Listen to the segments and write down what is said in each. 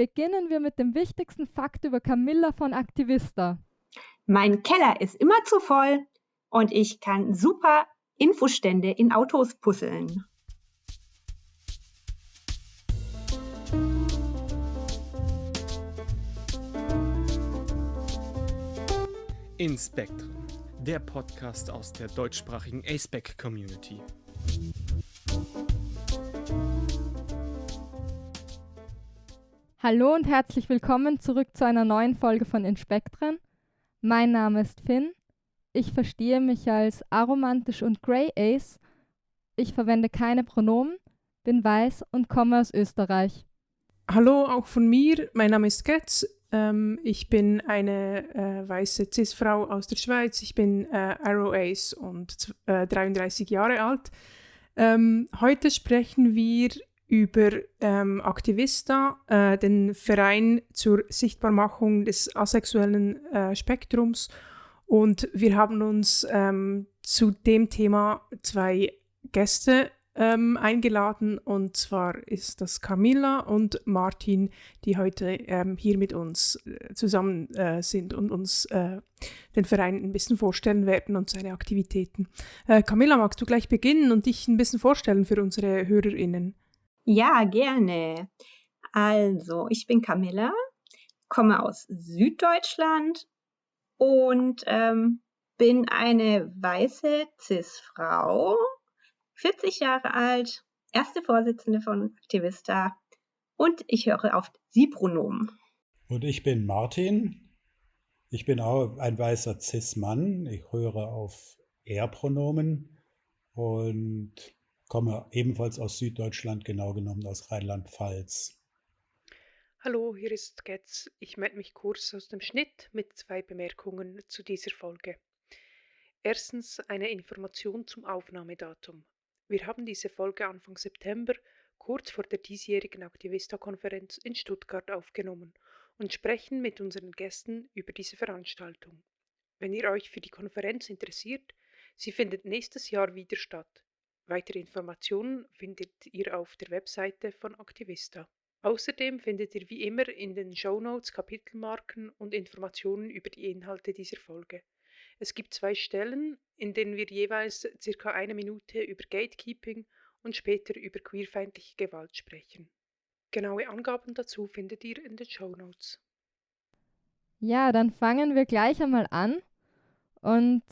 beginnen wir mit dem wichtigsten Fakt über Camilla von Aktivista. Mein Keller ist immer zu voll und ich kann super Infostände in Autos puzzeln. In Spectrum, der Podcast aus der deutschsprachigen ASPEC Community. Hallo und herzlich willkommen zurück zu einer neuen Folge von Inspektren. Mein Name ist Finn. Ich verstehe mich als aromantisch und Grey Ace. Ich verwende keine Pronomen, bin weiß und komme aus Österreich. Hallo auch von mir. Mein Name ist Getz. Ähm, ich bin eine äh, weiße Cis-Frau aus der Schweiz. Ich bin äh, Arrow Ace und äh, 33 Jahre alt. Ähm, heute sprechen wir über ähm, Aktivista, äh, den Verein zur Sichtbarmachung des asexuellen äh, Spektrums. Und wir haben uns ähm, zu dem Thema zwei Gäste ähm, eingeladen. Und zwar ist das Camilla und Martin, die heute ähm, hier mit uns äh, zusammen äh, sind und uns äh, den Verein ein bisschen vorstellen werden und seine Aktivitäten. Äh, Camilla, magst du gleich beginnen und dich ein bisschen vorstellen für unsere HörerInnen? Ja, gerne. Also, ich bin Camilla, komme aus Süddeutschland und ähm, bin eine weiße Cis-Frau, 40 Jahre alt, erste Vorsitzende von Aktivista und ich höre auf Sie-Pronomen. Und ich bin Martin. Ich bin auch ein weißer Cis-Mann. Ich höre auf Er-Pronomen und komme ebenfalls aus Süddeutschland, genau genommen aus Rheinland-Pfalz. Hallo, hier ist Getz. Ich melde mich kurz aus dem Schnitt mit zwei Bemerkungen zu dieser Folge. Erstens eine Information zum Aufnahmedatum. Wir haben diese Folge Anfang September, kurz vor der diesjährigen Aktivista-Konferenz in Stuttgart aufgenommen und sprechen mit unseren Gästen über diese Veranstaltung. Wenn ihr euch für die Konferenz interessiert, sie findet nächstes Jahr wieder statt. Weitere Informationen findet ihr auf der Webseite von Aktivista. Außerdem findet ihr wie immer in den Shownotes Kapitelmarken und Informationen über die Inhalte dieser Folge. Es gibt zwei Stellen, in denen wir jeweils circa eine Minute über Gatekeeping und später über queerfeindliche Gewalt sprechen. Genaue Angaben dazu findet ihr in den Shownotes. Ja, dann fangen wir gleich einmal an und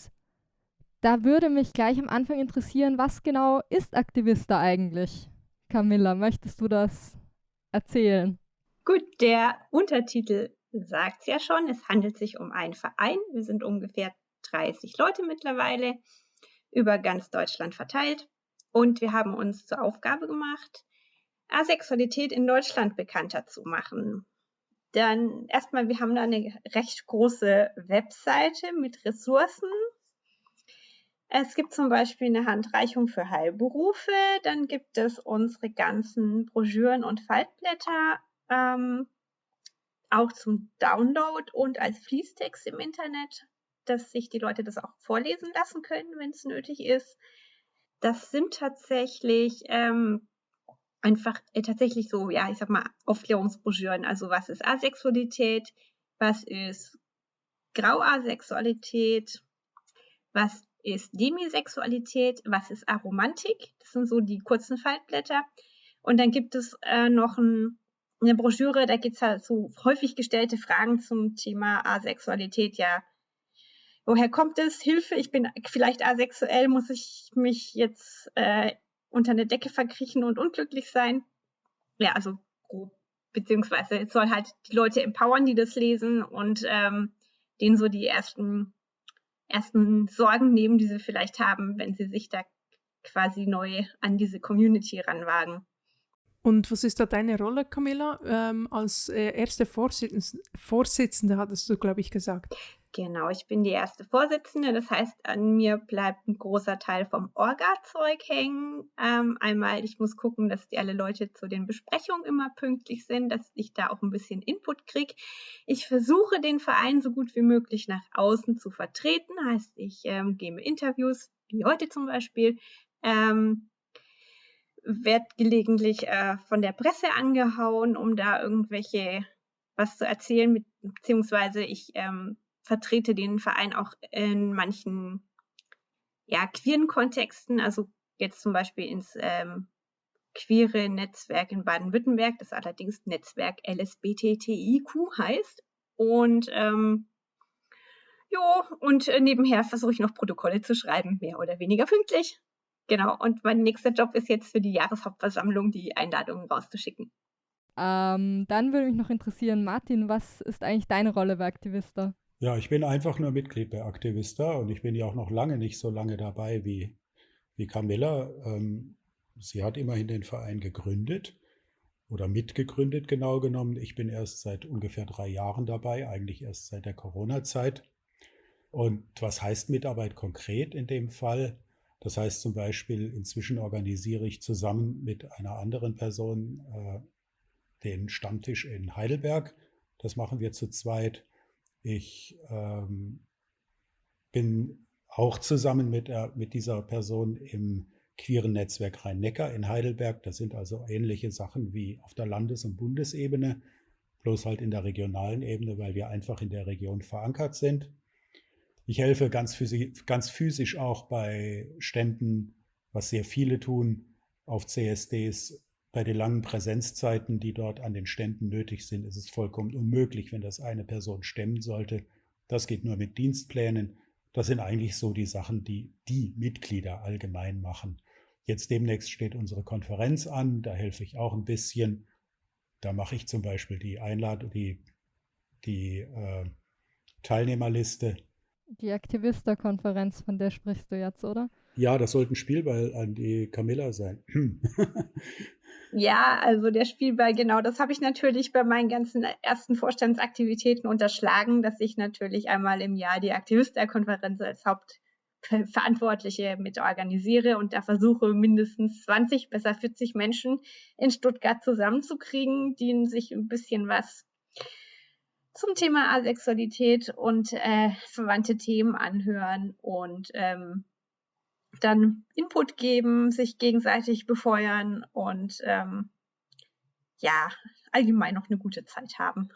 da würde mich gleich am Anfang interessieren, was genau ist Aktivista eigentlich? Camilla, möchtest du das erzählen? Gut, der Untertitel sagt es ja schon. Es handelt sich um einen Verein. Wir sind ungefähr 30 Leute mittlerweile über ganz Deutschland verteilt. Und wir haben uns zur Aufgabe gemacht, Asexualität in Deutschland bekannter zu machen. Dann erstmal, wir haben da eine recht große Webseite mit Ressourcen, es gibt zum Beispiel eine Handreichung für Heilberufe, dann gibt es unsere ganzen Broschüren und Faltblätter ähm, auch zum Download und als Fließtext im Internet, dass sich die Leute das auch vorlesen lassen können, wenn es nötig ist. Das sind tatsächlich ähm, einfach äh, tatsächlich so, ja, ich sag mal, Aufklärungsbroschüren. Also was ist Asexualität, was ist Grauasexualität, was ist Demisexualität, was ist Aromantik, das sind so die kurzen Faltblätter. Und dann gibt es äh, noch ein, eine Broschüre, da geht es halt so häufig gestellte Fragen zum Thema Asexualität. Ja, woher kommt es? Hilfe, ich bin vielleicht asexuell, muss ich mich jetzt äh, unter eine Decke verkriechen und unglücklich sein? Ja, also grob. Beziehungsweise es soll halt die Leute empowern, die das lesen und ähm, denen so die ersten ersten Sorgen nehmen, die sie vielleicht haben, wenn sie sich da quasi neu an diese Community ranwagen. Und was ist da deine Rolle, Camilla? Ähm, als äh, erste Vorsitzende, Vorsitzende hattest du, glaube ich, gesagt. Genau, ich bin die erste Vorsitzende. Das heißt, an mir bleibt ein großer Teil vom Orga-Zeug hängen. Ähm, einmal, ich muss gucken, dass die alle Leute zu den Besprechungen immer pünktlich sind, dass ich da auch ein bisschen Input kriege. Ich versuche, den Verein so gut wie möglich nach außen zu vertreten. Heißt, ich ähm, gebe Interviews, wie heute zum Beispiel. Ähm, werde gelegentlich äh, von der Presse angehauen, um da irgendwelche was zu erzählen, beziehungsweise ich ähm, vertrete den Verein auch in manchen ja, queeren Kontexten, also jetzt zum Beispiel ins ähm, queere Netzwerk in Baden-Württemberg, das allerdings Netzwerk LSBTTIQ heißt. Und ähm, jo, und äh, nebenher versuche ich noch Protokolle zu schreiben, mehr oder weniger pünktlich. Genau, und mein nächster Job ist jetzt für die Jahreshauptversammlung die Einladungen rauszuschicken. Ähm, dann würde mich noch interessieren, Martin, was ist eigentlich deine Rolle bei Aktivista? Ja, ich bin einfach nur Mitglied bei Aktivista und ich bin ja auch noch lange nicht so lange dabei wie, wie Camilla. Ähm, sie hat immerhin den Verein gegründet oder mitgegründet, genau genommen. Ich bin erst seit ungefähr drei Jahren dabei, eigentlich erst seit der Corona-Zeit. Und was heißt Mitarbeit konkret in dem Fall? Das heißt zum Beispiel, inzwischen organisiere ich zusammen mit einer anderen Person äh, den Stammtisch in Heidelberg. Das machen wir zu zweit. Ich ähm, bin auch zusammen mit, äh, mit dieser Person im queeren Netzwerk Rhein-Neckar in Heidelberg. Das sind also ähnliche Sachen wie auf der Landes- und Bundesebene, bloß halt in der regionalen Ebene, weil wir einfach in der Region verankert sind. Ich helfe ganz, physisch, ganz physisch auch bei Ständen, was sehr viele tun, auf CSDs. Bei den langen Präsenzzeiten, die dort an den Ständen nötig sind, ist es vollkommen unmöglich, wenn das eine Person stemmen sollte. Das geht nur mit Dienstplänen. Das sind eigentlich so die Sachen, die die Mitglieder allgemein machen. Jetzt demnächst steht unsere Konferenz an, da helfe ich auch ein bisschen. Da mache ich zum Beispiel die Einladung, die, die äh, Teilnehmerliste. Die Aktivista-Konferenz, von der sprichst du jetzt, oder? Ja, das sollte ein Spielball an die Camilla sein. Ja, also der Spielball, genau, das habe ich natürlich bei meinen ganzen ersten Vorstandsaktivitäten unterschlagen, dass ich natürlich einmal im Jahr die Aktivistenkonferenz als Hauptverantwortliche mit organisiere und da versuche mindestens 20, besser 40 Menschen in Stuttgart zusammenzukriegen, die sich ein bisschen was zum Thema Asexualität und äh, verwandte Themen anhören und ähm, dann Input geben, sich gegenseitig befeuern und ähm, ja, allgemein noch eine gute Zeit haben.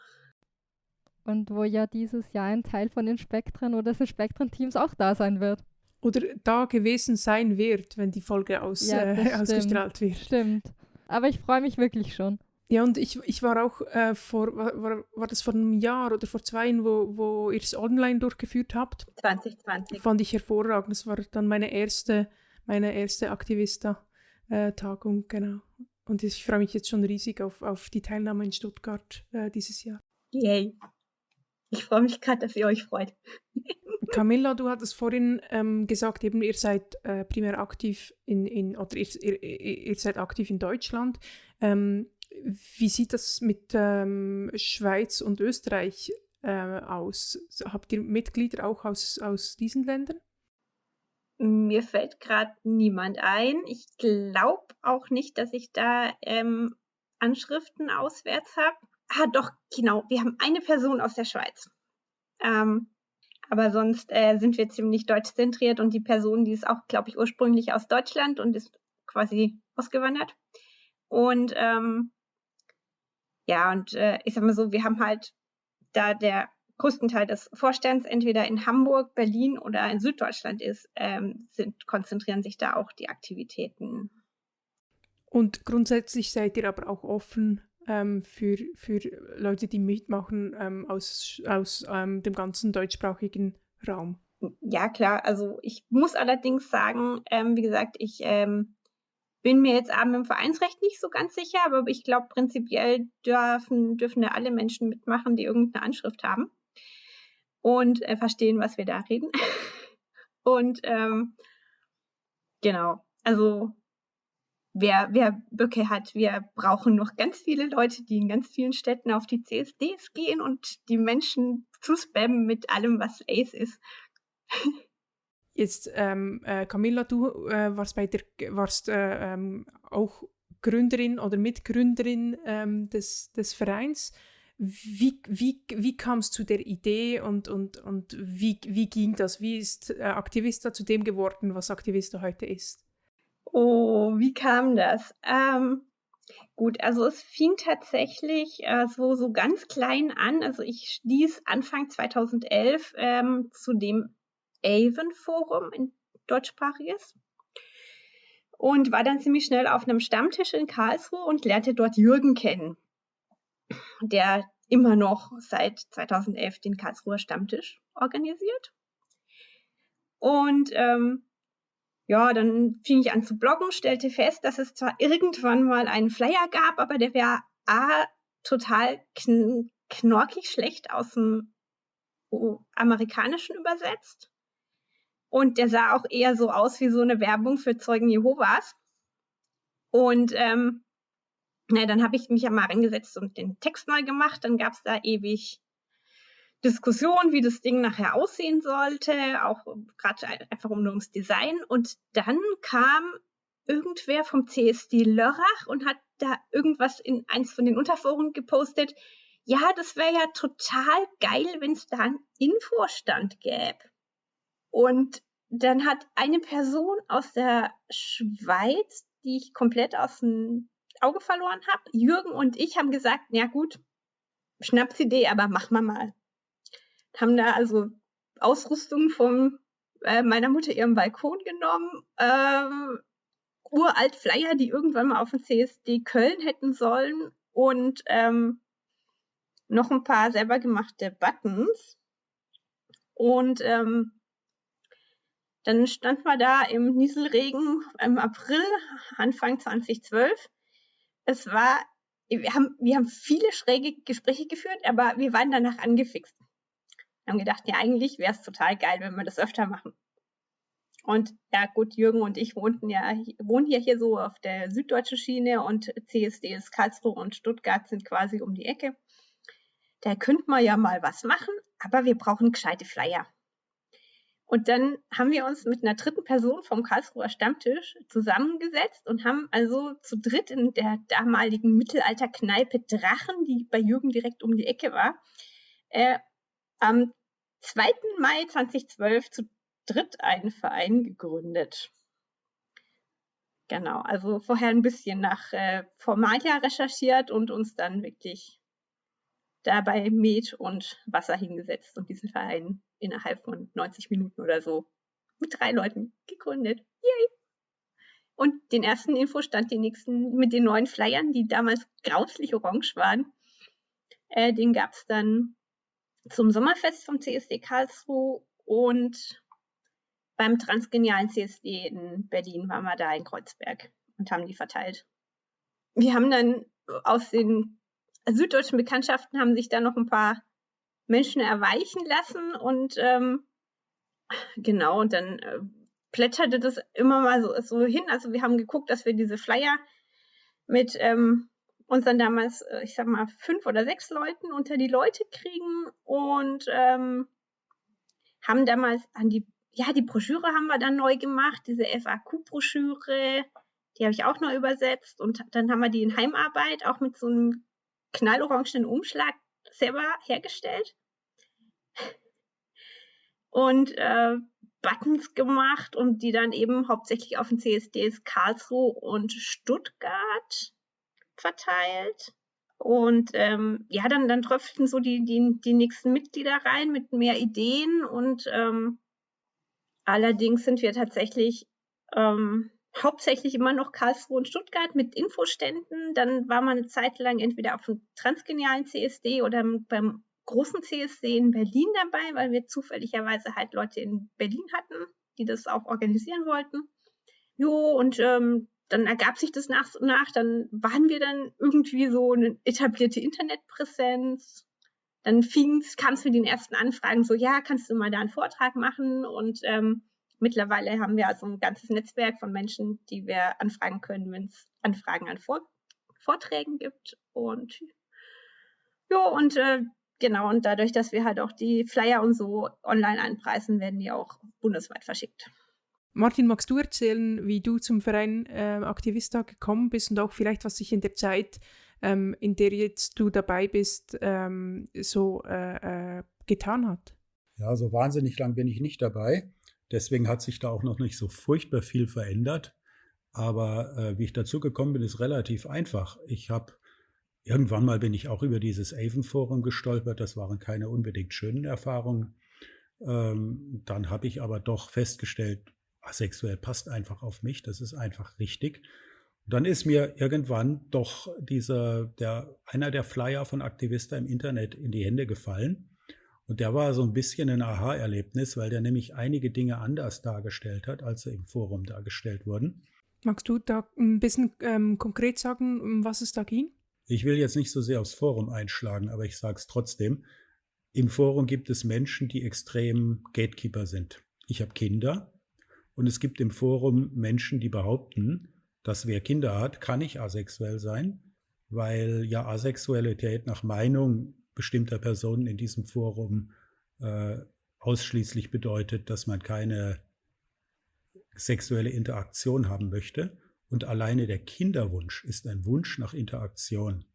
Und wo ja dieses Jahr ein Teil von den Spektren oder des Spektren-Teams auch da sein wird. Oder da gewesen sein wird, wenn die Folge aus, ja, äh, ausgestrahlt wird. Stimmt. Aber ich freue mich wirklich schon. Ja, und ich, ich war auch äh, vor, war, war das vor einem Jahr oder vor zwei, wo, wo ihr es online durchgeführt habt? 2020. Fand ich hervorragend. Das war dann meine erste, meine erste Aktivista-Tagung, äh, genau. Und ich freue mich jetzt schon riesig auf, auf die Teilnahme in Stuttgart äh, dieses Jahr. Yay. Ich freue mich gerade, dass ihr euch freut. Camilla, du hattest vorhin ähm, gesagt, eben ihr seid äh, primär aktiv in, in oder ihr, ihr, ihr, seid aktiv in Deutschland. Ähm, wie sieht das mit ähm, Schweiz und Österreich äh, aus? Habt ihr Mitglieder auch aus, aus diesen Ländern? Mir fällt gerade niemand ein. Ich glaube auch nicht, dass ich da ähm, Anschriften auswärts habe. Ah, doch, genau. Wir haben eine Person aus der Schweiz. Ähm, aber sonst äh, sind wir ziemlich deutsch zentriert und die Person, die ist auch, glaube ich, ursprünglich aus Deutschland und ist quasi ausgewandert. Und ähm, ja, und äh, ich sag mal so, wir haben halt da der größten Teil des Vorstands entweder in Hamburg, Berlin oder in Süddeutschland ist, ähm, sind, konzentrieren sich da auch die Aktivitäten. Und grundsätzlich seid ihr aber auch offen ähm, für, für Leute, die mitmachen ähm, aus, aus ähm, dem ganzen deutschsprachigen Raum. Ja, klar. Also ich muss allerdings sagen, ähm, wie gesagt, ich ähm, bin mir jetzt aber im Vereinsrecht nicht so ganz sicher, aber ich glaube, prinzipiell dürfen, dürfen da alle Menschen mitmachen, die irgendeine Anschrift haben und äh, verstehen, was wir da reden. und ähm, genau, also wer, wer Böcke hat, wir brauchen noch ganz viele Leute, die in ganz vielen Städten auf die CSDs gehen und die Menschen zu spammen mit allem, was Ace ist. Jetzt, ähm, äh, Camilla, du äh, warst, bei der, warst äh, ähm, auch Gründerin oder Mitgründerin ähm, des, des Vereins. Wie, wie, wie kam es zu der Idee und, und, und wie, wie ging das? Wie ist äh, Aktivista zu dem geworden, was Aktivista heute ist? Oh, wie kam das? Ähm, gut, also es fing tatsächlich äh, so, so ganz klein an. Also ich stieß Anfang 2011 ähm, zu dem Avon-Forum in deutschsprachiges und war dann ziemlich schnell auf einem Stammtisch in Karlsruhe und lernte dort Jürgen kennen, der immer noch seit 2011 den Karlsruher Stammtisch organisiert. Und ähm, ja, dann fing ich an zu bloggen, stellte fest, dass es zwar irgendwann mal einen Flyer gab, aber der wäre A, total kn knorkig schlecht aus dem Amerikanischen übersetzt. Und der sah auch eher so aus wie so eine Werbung für Zeugen Jehovas. Und ähm, na, dann habe ich mich ja mal reingesetzt und den Text neu gemacht. Dann gab es da ewig Diskussion, wie das Ding nachher aussehen sollte, auch gerade einfach um nur ums Design. Und dann kam irgendwer vom CSD Lörrach und hat da irgendwas in eins von den Unterforen gepostet. Ja, das wäre ja total geil, wenn es da einen Infostand gäbe. Und dann hat eine Person aus der Schweiz, die ich komplett aus dem Auge verloren habe, Jürgen und ich haben gesagt, ja gut, Schnapsidee, aber machen wir mal haben da also Ausrüstung von äh, meiner Mutter ihrem Balkon genommen, ähm, uralt Flyer, die irgendwann mal auf dem CSD Köln hätten sollen und ähm, noch ein paar selber gemachte Buttons. Und ähm, dann standen wir da im Nieselregen im April, Anfang 2012. Es war, wir haben, wir haben viele schräge Gespräche geführt, aber wir waren danach angefixt. Wir haben gedacht, ja, eigentlich wäre es total geil, wenn wir das öfter machen. Und ja, gut, Jürgen und ich wohnten ja, wohnen ja hier so auf der süddeutschen Schiene und CSD ist Karlsruhe und Stuttgart sind quasi um die Ecke. Da könnte man ja mal was machen, aber wir brauchen gescheite Flyer. Und dann haben wir uns mit einer dritten Person vom Karlsruher Stammtisch zusammengesetzt und haben also zu dritt in der damaligen Mittelalterkneipe Drachen, die bei Jürgen direkt um die Ecke war, äh, am 2. Mai 2012 zu dritt einen Verein gegründet. Genau, also vorher ein bisschen nach äh, Formalia recherchiert und uns dann wirklich dabei Met und Wasser hingesetzt und diesen Verein innerhalb von 90 Minuten oder so mit drei Leuten gegründet. Yay! Und den ersten Infostand, den nächsten mit den neuen Flyern, die damals grauslich orange waren, äh, den gab es dann zum Sommerfest vom CSD Karlsruhe und beim Transgenialen CSD in Berlin waren wir da in Kreuzberg und haben die verteilt. Wir haben dann aus den süddeutschen Bekanntschaften haben sich da noch ein paar Menschen erweichen lassen und ähm, genau, und dann äh, plätscherte das immer mal so, so hin. Also wir haben geguckt, dass wir diese Flyer mit ähm, uns dann damals, äh, ich sag mal, fünf oder sechs Leuten unter die Leute kriegen und ähm, haben damals an die, ja, die Broschüre haben wir dann neu gemacht, diese FAQ-Broschüre, die habe ich auch neu übersetzt und dann haben wir die in Heimarbeit auch mit so einem knallorangenen Umschlag selber hergestellt und äh, Buttons gemacht und die dann eben hauptsächlich auf den CSDs Karlsruhe und Stuttgart verteilt. Und ähm, ja, dann, dann tröpften so die, die, die nächsten Mitglieder rein mit mehr Ideen. Und ähm, allerdings sind wir tatsächlich ähm, hauptsächlich immer noch Karlsruhe und Stuttgart mit Infoständen. Dann war man eine Zeit lang entweder auf dem transgenialen CSD oder beim großen CSD in Berlin dabei, weil wir zufälligerweise halt Leute in Berlin hatten, die das auch organisieren wollten. Jo, und ähm, dann ergab sich das nach und nach, dann waren wir dann irgendwie so eine etablierte Internetpräsenz. Dann kam es mit den ersten Anfragen so, ja, kannst du mal da einen Vortrag machen? Und ähm, mittlerweile haben wir also ein ganzes Netzwerk von Menschen, die wir anfragen können, wenn es Anfragen an Vor Vorträgen gibt. Und ja, und äh, genau, und dadurch, dass wir halt auch die Flyer und so online anpreisen, werden die auch bundesweit verschickt. Martin, magst du erzählen, wie du zum Verein äh, Aktivista gekommen bist und auch vielleicht, was sich in der Zeit, ähm, in der jetzt du dabei bist, ähm, so äh, äh, getan hat? Ja, so wahnsinnig lang bin ich nicht dabei. Deswegen hat sich da auch noch nicht so furchtbar viel verändert. Aber äh, wie ich dazu gekommen bin, ist relativ einfach. Ich habe irgendwann mal bin ich auch über dieses Avon-Forum gestolpert. Das waren keine unbedingt schönen Erfahrungen. Ähm, dann habe ich aber doch festgestellt, asexuell passt einfach auf mich. Das ist einfach richtig. Und dann ist mir irgendwann doch dieser, der, einer der Flyer von Aktivista im Internet in die Hände gefallen. Und der war so ein bisschen ein Aha-Erlebnis, weil der nämlich einige Dinge anders dargestellt hat, als sie im Forum dargestellt wurden. Magst du da ein bisschen ähm, konkret sagen, um was es da ging? Ich will jetzt nicht so sehr aufs Forum einschlagen, aber ich sage es trotzdem. Im Forum gibt es Menschen, die extrem Gatekeeper sind. Ich habe Kinder und es gibt im Forum Menschen, die behaupten, dass wer Kinder hat, kann nicht asexuell sein, weil ja Asexualität nach Meinung bestimmter Personen in diesem Forum äh, ausschließlich bedeutet, dass man keine sexuelle Interaktion haben möchte. Und alleine der Kinderwunsch ist ein Wunsch nach Interaktion.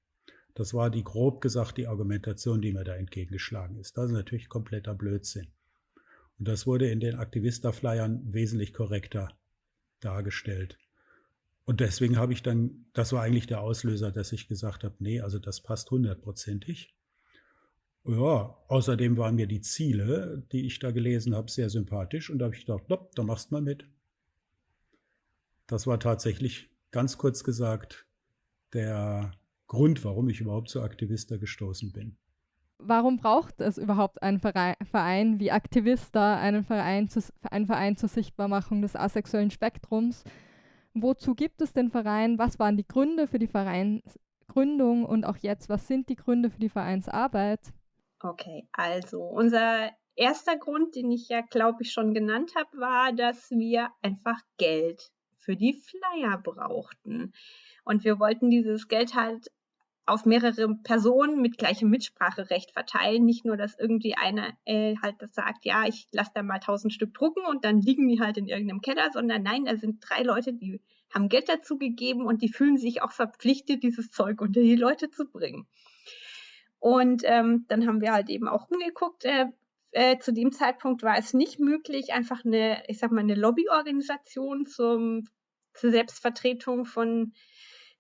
Das war die grob gesagt die Argumentation, die mir da entgegengeschlagen ist. Das ist natürlich kompletter Blödsinn. Und das wurde in den Aktivista-Flyern wesentlich korrekter dargestellt. Und deswegen habe ich dann, das war eigentlich der Auslöser, dass ich gesagt habe, nee, also das passt hundertprozentig. Ja, außerdem waren mir die Ziele, die ich da gelesen habe, sehr sympathisch und da habe ich gedacht, dopp, da machst du mal mit. Das war tatsächlich ganz kurz gesagt der Grund, warum ich überhaupt zu Aktivista gestoßen bin. Warum braucht es überhaupt einen Verein wie Aktivista, einen Verein, zu, einen Verein zur Sichtbarmachung des asexuellen Spektrums? Wozu gibt es den Verein? Was waren die Gründe für die Vereinsgründung und auch jetzt, was sind die Gründe für die Vereinsarbeit? Okay, also unser erster Grund, den ich ja, glaube ich, schon genannt habe, war, dass wir einfach Geld für die Flyer brauchten. Und wir wollten dieses Geld halt auf mehrere Personen mit gleichem Mitspracherecht verteilen. Nicht nur, dass irgendwie einer äh, halt das sagt, ja, ich lasse da mal tausend Stück drucken und dann liegen die halt in irgendeinem Keller, sondern nein, da sind drei Leute, die haben Geld dazu gegeben und die fühlen sich auch verpflichtet, dieses Zeug unter die Leute zu bringen. Und ähm, dann haben wir halt eben auch umgeguckt. Äh, äh, zu dem Zeitpunkt war es nicht möglich, einfach eine, ich sag mal, eine Lobbyorganisation zum, zur Selbstvertretung von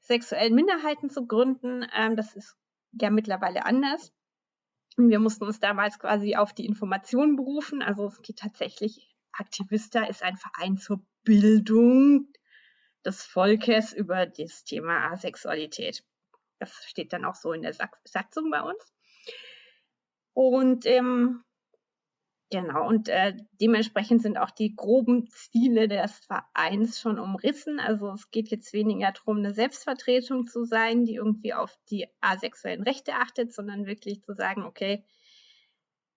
sexuellen Minderheiten zu gründen. Ähm, das ist ja mittlerweile anders. Und wir mussten uns damals quasi auf die Informationen berufen. Also es geht tatsächlich, Aktivista ist ein Verein zur Bildung des Volkes über das Thema Asexualität. Das steht dann auch so in der Satzung bei uns. Und ähm, genau, und äh, dementsprechend sind auch die groben Ziele des Vereins schon umrissen. Also es geht jetzt weniger darum, eine Selbstvertretung zu sein, die irgendwie auf die asexuellen Rechte achtet, sondern wirklich zu sagen, okay,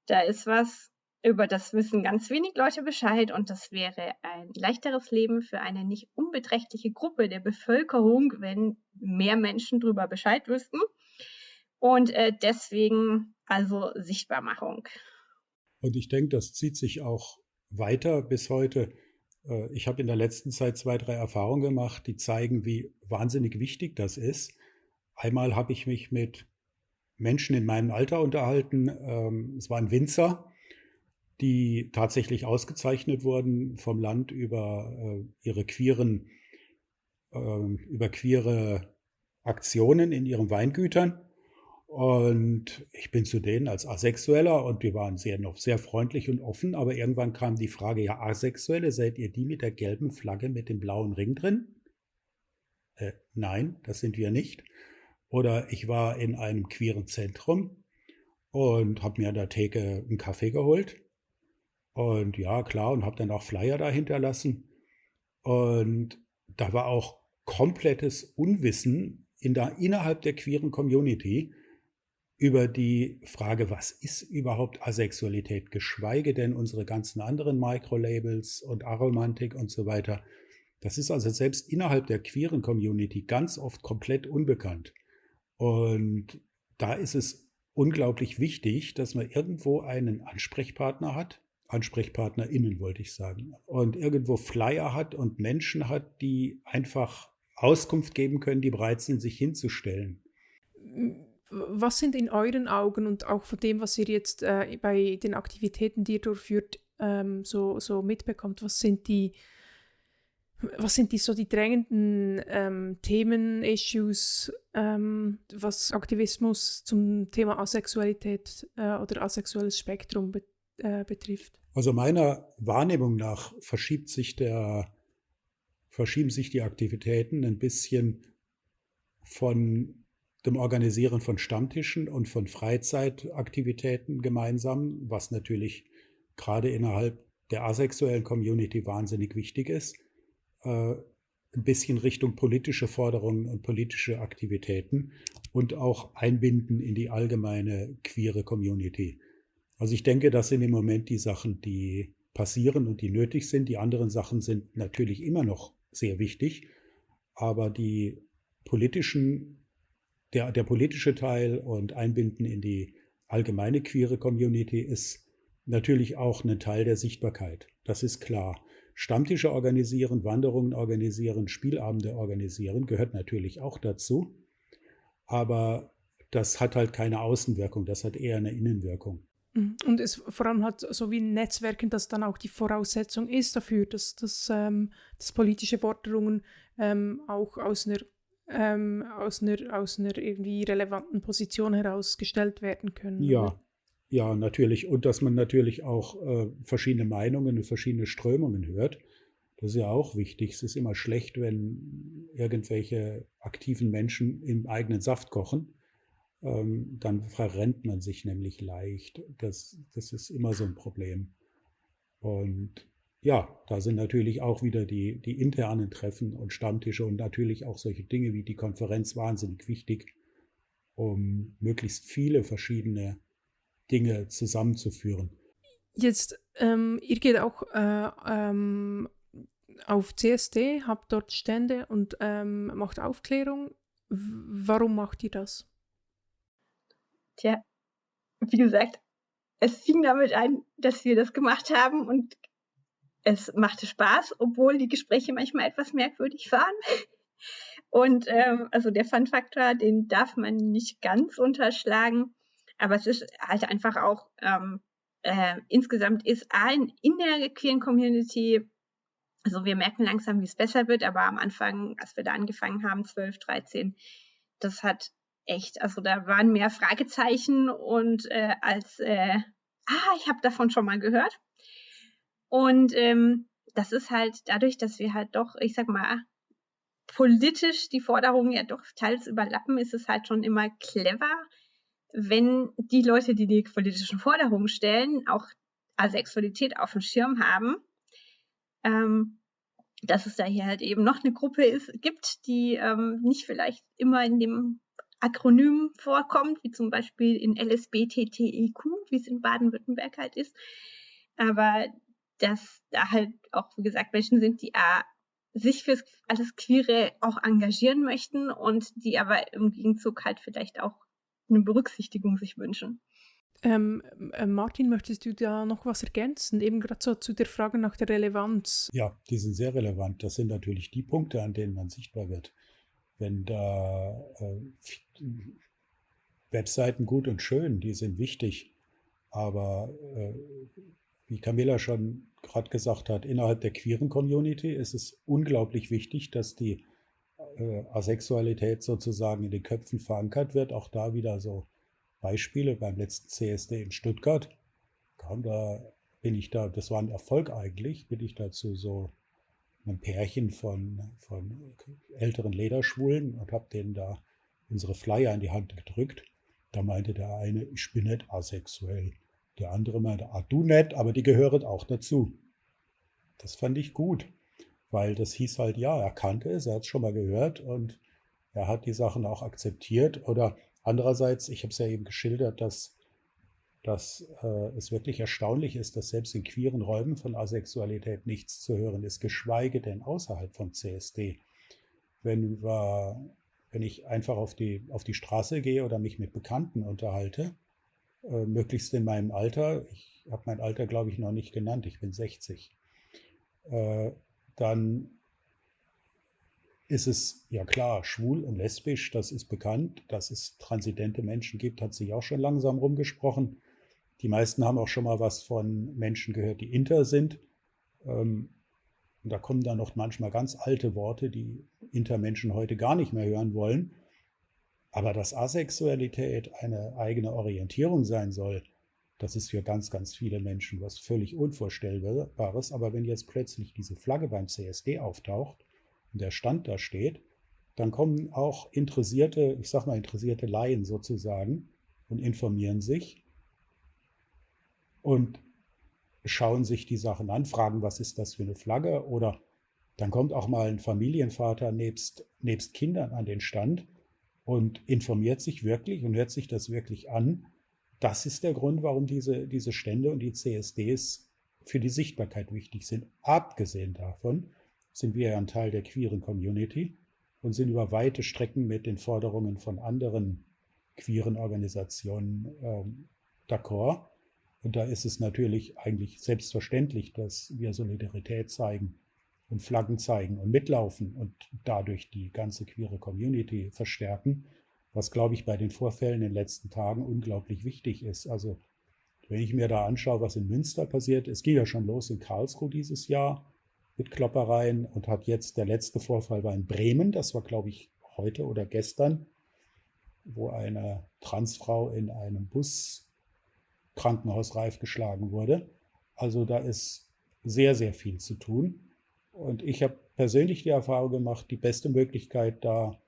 da ist was, über das wissen ganz wenig Leute Bescheid und das wäre ein leichteres Leben für eine nicht unbeträchtliche Gruppe der Bevölkerung, wenn mehr Menschen darüber Bescheid wüssten. Und äh, deswegen also Sichtbarmachung. Und ich denke, das zieht sich auch weiter bis heute. Äh, ich habe in der letzten Zeit zwei, drei Erfahrungen gemacht, die zeigen, wie wahnsinnig wichtig das ist. Einmal habe ich mich mit Menschen in meinem Alter unterhalten. Ähm, es war ein Winzer, die tatsächlich ausgezeichnet wurden vom Land über äh, ihre queeren, äh, über queere Aktionen in ihren Weingütern. Und ich bin zu denen als Asexueller und die waren sehr noch sehr freundlich und offen, aber irgendwann kam die Frage, ja, Asexuelle, seid ihr die mit der gelben Flagge mit dem blauen Ring drin? Äh, nein, das sind wir nicht. Oder ich war in einem queeren Zentrum und habe mir an der Theke einen Kaffee geholt und ja, klar, und habe dann auch Flyer da hinterlassen. Und da war auch komplettes Unwissen in der, innerhalb der queeren Community über die Frage, was ist überhaupt Asexualität, geschweige denn unsere ganzen anderen Microlabels und Aromantik und so weiter. Das ist also selbst innerhalb der queeren Community ganz oft komplett unbekannt. Und da ist es unglaublich wichtig, dass man irgendwo einen Ansprechpartner hat, AnsprechpartnerInnen, wollte ich sagen. Und irgendwo Flyer hat und Menschen hat, die einfach Auskunft geben können, die bereit sind, sich hinzustellen. Was sind in euren Augen und auch von dem, was ihr jetzt äh, bei den Aktivitäten, die ihr durchführt, ähm, so, so mitbekommt, was sind die, Was sind die so die drängenden ähm, Themen, Issues, ähm, was Aktivismus zum Thema Asexualität äh, oder asexuelles Spektrum be äh, betrifft? Also meiner Wahrnehmung nach verschiebt sich der, verschieben sich die Aktivitäten ein bisschen von dem Organisieren von Stammtischen und von Freizeitaktivitäten gemeinsam, was natürlich gerade innerhalb der asexuellen Community wahnsinnig wichtig ist, äh, ein bisschen Richtung politische Forderungen und politische Aktivitäten und auch einbinden in die allgemeine queere Community. Also ich denke, das sind im Moment die Sachen, die passieren und die nötig sind. Die anderen Sachen sind natürlich immer noch sehr wichtig, aber die politischen, der, der politische Teil und Einbinden in die allgemeine queere Community ist natürlich auch ein Teil der Sichtbarkeit. Das ist klar. Stammtische organisieren, Wanderungen organisieren, Spielabende organisieren gehört natürlich auch dazu. Aber das hat halt keine Außenwirkung, das hat eher eine Innenwirkung. Mhm. Und es vor allem hat so wie Netzwerken, das dann auch die Voraussetzung ist dafür, dass, dass, ähm, dass politische Forderungen ähm, auch aus einer, ähm, aus, einer, aus einer irgendwie relevanten Position herausgestellt werden können. Ja, oder? Ja, natürlich. Und dass man natürlich auch äh, verschiedene Meinungen und verschiedene Strömungen hört. Das ist ja auch wichtig. Es ist immer schlecht, wenn irgendwelche aktiven Menschen im eigenen Saft kochen. Ähm, dann verrennt man sich nämlich leicht. Das, das ist immer so ein Problem. Und ja, da sind natürlich auch wieder die, die internen Treffen und Stammtische und natürlich auch solche Dinge wie die Konferenz wahnsinnig wichtig, um möglichst viele verschiedene Dinge zusammenzuführen. Jetzt, ähm, ihr geht auch äh, ähm, auf CSD, habt dort Stände und ähm, macht Aufklärung. W warum macht ihr das? Tja, wie gesagt, es fing damit an, dass wir das gemacht haben und es machte Spaß, obwohl die Gespräche manchmal etwas merkwürdig waren. Und ähm, also der Fun-Faktor, den darf man nicht ganz unterschlagen. Aber es ist halt einfach auch, ähm, äh, insgesamt ist ein in der queeren Community, also wir merken langsam, wie es besser wird, aber am Anfang, als wir da angefangen haben, 12, 13, das hat echt, also da waren mehr Fragezeichen und äh, als, äh, ah, ich habe davon schon mal gehört. Und ähm, das ist halt dadurch, dass wir halt doch, ich sag mal, politisch die Forderungen ja doch teils überlappen, ist es halt schon immer clever, wenn die Leute, die die politischen Forderungen stellen, auch Asexualität auf dem Schirm haben, ähm, dass es da hier halt eben noch eine Gruppe ist, gibt, die ähm, nicht vielleicht immer in dem Akronym vorkommt, wie zum Beispiel in LSBTTEQ, wie es in Baden-Württemberg halt ist. Aber dass da halt auch, wie gesagt, Menschen sind, die äh, sich für alles Queere auch engagieren möchten und die aber im Gegenzug halt vielleicht auch eine Berücksichtigung sich wünschen. Ähm, äh, Martin, möchtest du da noch was ergänzen? Eben gerade so zu der Frage nach der Relevanz. Ja, die sind sehr relevant. Das sind natürlich die Punkte, an denen man sichtbar wird. Wenn da äh, Webseiten gut und schön, die sind wichtig, aber äh, wie Camilla schon gerade gesagt hat, innerhalb der queeren Community ist es unglaublich wichtig, dass die äh, Asexualität sozusagen in den Köpfen verankert wird. Auch da wieder so Beispiele beim letzten CSD in Stuttgart. Kam da, bin ich da, das war ein Erfolg eigentlich, bin ich dazu so einem Pärchen von, von älteren Lederschwulen und habe denen da unsere Flyer in die Hand gedrückt. Da meinte der eine, ich bin nicht asexuell. Der andere meinte, ah, du nicht, aber die gehören auch dazu. Das fand ich gut weil das hieß halt, ja, er kannte es, er hat es schon mal gehört und er hat die Sachen auch akzeptiert. Oder andererseits, ich habe es ja eben geschildert, dass, dass äh, es wirklich erstaunlich ist, dass selbst in queeren Räumen von Asexualität nichts zu hören ist, geschweige denn außerhalb vom CSD. Wenn, wir, wenn ich einfach auf die, auf die Straße gehe oder mich mit Bekannten unterhalte, äh, möglichst in meinem Alter, ich habe mein Alter, glaube ich, noch nicht genannt, ich bin 60, äh, dann ist es ja klar, schwul und lesbisch, das ist bekannt. Dass es transidente Menschen gibt, hat sich auch schon langsam rumgesprochen. Die meisten haben auch schon mal was von Menschen gehört, die inter sind. Ähm, Und da kommen dann noch manchmal ganz alte Worte, die Intermenschen heute gar nicht mehr hören wollen. Aber dass Asexualität eine eigene Orientierung sein soll, das ist für ganz, ganz viele Menschen was völlig Unvorstellbares. Aber wenn jetzt plötzlich diese Flagge beim CSD auftaucht und der Stand da steht, dann kommen auch interessierte, ich sag mal interessierte Laien sozusagen und informieren sich und schauen sich die Sachen an, fragen, was ist das für eine Flagge oder dann kommt auch mal ein Familienvater nebst, nebst Kindern an den Stand und informiert sich wirklich und hört sich das wirklich an das ist der Grund, warum diese, diese Stände und die CSDs für die Sichtbarkeit wichtig sind. Abgesehen davon sind wir ja ein Teil der queeren Community und sind über weite Strecken mit den Forderungen von anderen queeren Organisationen ähm, d'accord. Und da ist es natürlich eigentlich selbstverständlich, dass wir Solidarität zeigen und Flaggen zeigen und mitlaufen und dadurch die ganze queere Community verstärken was, glaube ich, bei den Vorfällen in den letzten Tagen unglaublich wichtig ist. Also wenn ich mir da anschaue, was in Münster passiert, es ging ja schon los in Karlsruhe dieses Jahr mit Kloppereien und hat jetzt, der letzte Vorfall war in Bremen, das war, glaube ich, heute oder gestern, wo eine Transfrau in einem Bus krankenhausreif geschlagen wurde. Also da ist sehr, sehr viel zu tun. Und ich habe persönlich die Erfahrung gemacht, die beste Möglichkeit, da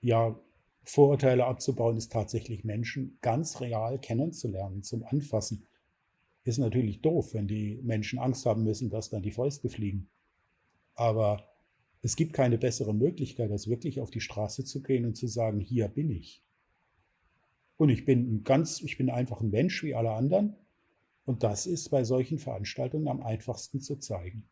ja Vorurteile abzubauen, ist tatsächlich Menschen ganz real kennenzulernen, zum Anfassen. Ist natürlich doof, wenn die Menschen Angst haben müssen, dass dann die Fäuste fliegen. Aber es gibt keine bessere Möglichkeit, als wirklich auf die Straße zu gehen und zu sagen, hier bin ich. Und ich bin ein ganz, ich bin einfach ein Mensch wie alle anderen. Und das ist bei solchen Veranstaltungen am einfachsten zu zeigen.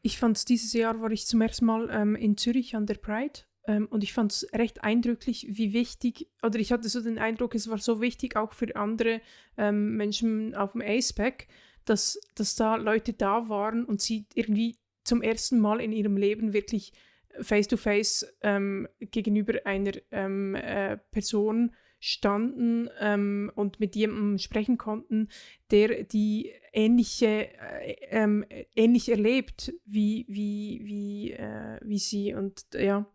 Ich fand es dieses Jahr, war ich zum ersten Mal ähm, in Zürich an der Pride ähm, und ich fand es recht eindrücklich, wie wichtig, oder ich hatte so den Eindruck, es war so wichtig auch für andere ähm, Menschen auf dem ACEPAC, dass, dass da Leute da waren und sie irgendwie zum ersten Mal in ihrem Leben wirklich face-to-face -face, ähm, gegenüber einer ähm, äh, Person standen ähm, und mit jemandem sprechen konnten, der die ähnliche, äh, ähm, ähnlich erlebt wie, wie, wie, äh, wie sie. Und ja,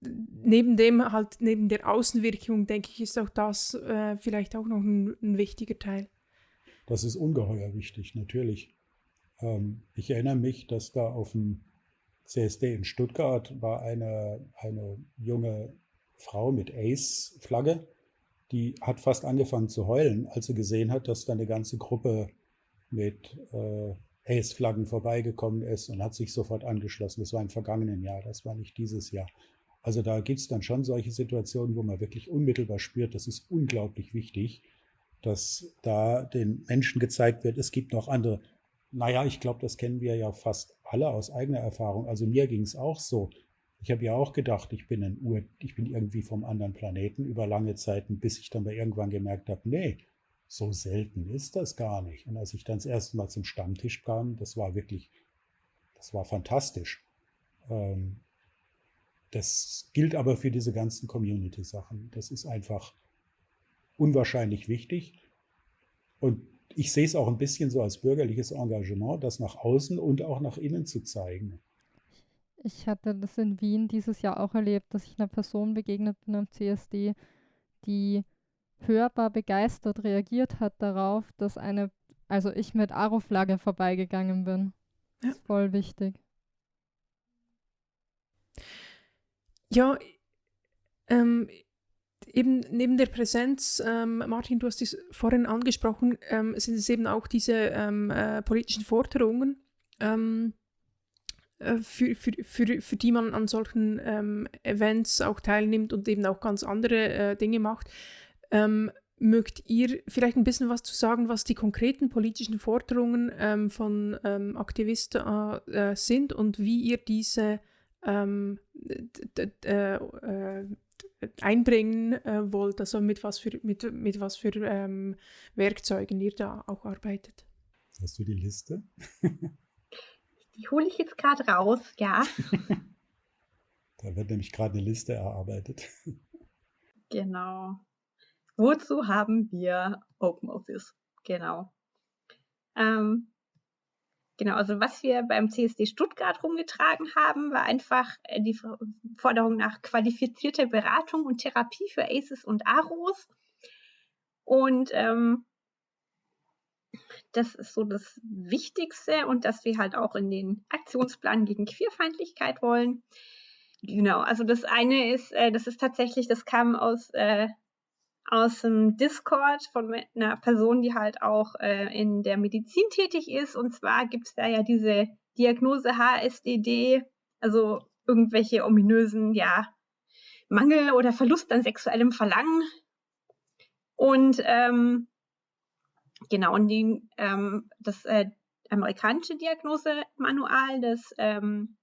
neben dem halt, neben der Außenwirkung, denke ich, ist auch das äh, vielleicht auch noch ein, ein, wichtiger Teil. Das ist ungeheuer wichtig, natürlich. Ähm, ich erinnere mich, dass da auf dem CSD in Stuttgart war eine, eine junge Frau mit Ace-Flagge, die hat fast angefangen zu heulen, als sie gesehen hat, dass da eine ganze Gruppe mit äh, Ace-Flaggen vorbeigekommen ist und hat sich sofort angeschlossen. Das war im vergangenen Jahr, das war nicht dieses Jahr. Also da gibt es dann schon solche Situationen, wo man wirklich unmittelbar spürt, das ist unglaublich wichtig, dass da den Menschen gezeigt wird, es gibt noch andere. Naja, ich glaube, das kennen wir ja fast alle aus eigener Erfahrung. Also mir ging es auch so. Ich habe ja auch gedacht, ich bin ein Ur, ich bin irgendwie vom anderen Planeten über lange Zeiten, bis ich dann mal irgendwann gemerkt habe, nee, so selten ist das gar nicht. Und als ich dann das erste Mal zum Stammtisch kam, das war wirklich, das war fantastisch. Ähm, das gilt aber für diese ganzen Community-Sachen. Das ist einfach unwahrscheinlich wichtig. Und ich sehe es auch ein bisschen so als bürgerliches Engagement, das nach außen und auch nach innen zu zeigen. Ich hatte das in Wien dieses Jahr auch erlebt, dass ich einer Person begegnet bin am CSD, die hörbar begeistert reagiert hat darauf, dass eine, also ich mit Aro-Flagge vorbeigegangen bin. Ja. Das ist voll wichtig. Ja, ähm, eben neben der Präsenz, ähm, Martin, du hast es vorhin angesprochen, ähm, sind es eben auch diese ähm, äh, politischen Forderungen, ähm, äh, für, für, für, für die man an solchen ähm, Events auch teilnimmt und eben auch ganz andere äh, Dinge macht. Ähm, mögt ihr vielleicht ein bisschen was zu sagen, was die konkreten politischen Forderungen von Aktivisten äh, sind und wie ihr diese äh, äh, einbringen äh, wollt, also mit was für, mit, mit was für ähm, Werkzeugen ihr da auch arbeitet. Hast du die Liste? die hole ich jetzt gerade raus, ja. da wird nämlich gerade eine Liste erarbeitet. Genau. Wozu haben wir Open Office? Genau. Ähm, Genau, also was wir beim CSD Stuttgart rumgetragen haben, war einfach äh, die Forderung nach qualifizierter Beratung und Therapie für ACEs und AROS. Und ähm, das ist so das Wichtigste und dass wir halt auch in den Aktionsplan gegen Queerfeindlichkeit wollen. Genau, also das eine ist, äh, das ist tatsächlich, das kam aus äh, aus dem Discord von einer Person, die halt auch äh, in der Medizin tätig ist. Und zwar gibt es da ja diese Diagnose HSDD, also irgendwelche ominösen, ja, Mangel oder Verlust an sexuellem Verlangen. Und ähm, genau, und die, ähm, das äh, amerikanische Diagnosemanual, das ähm,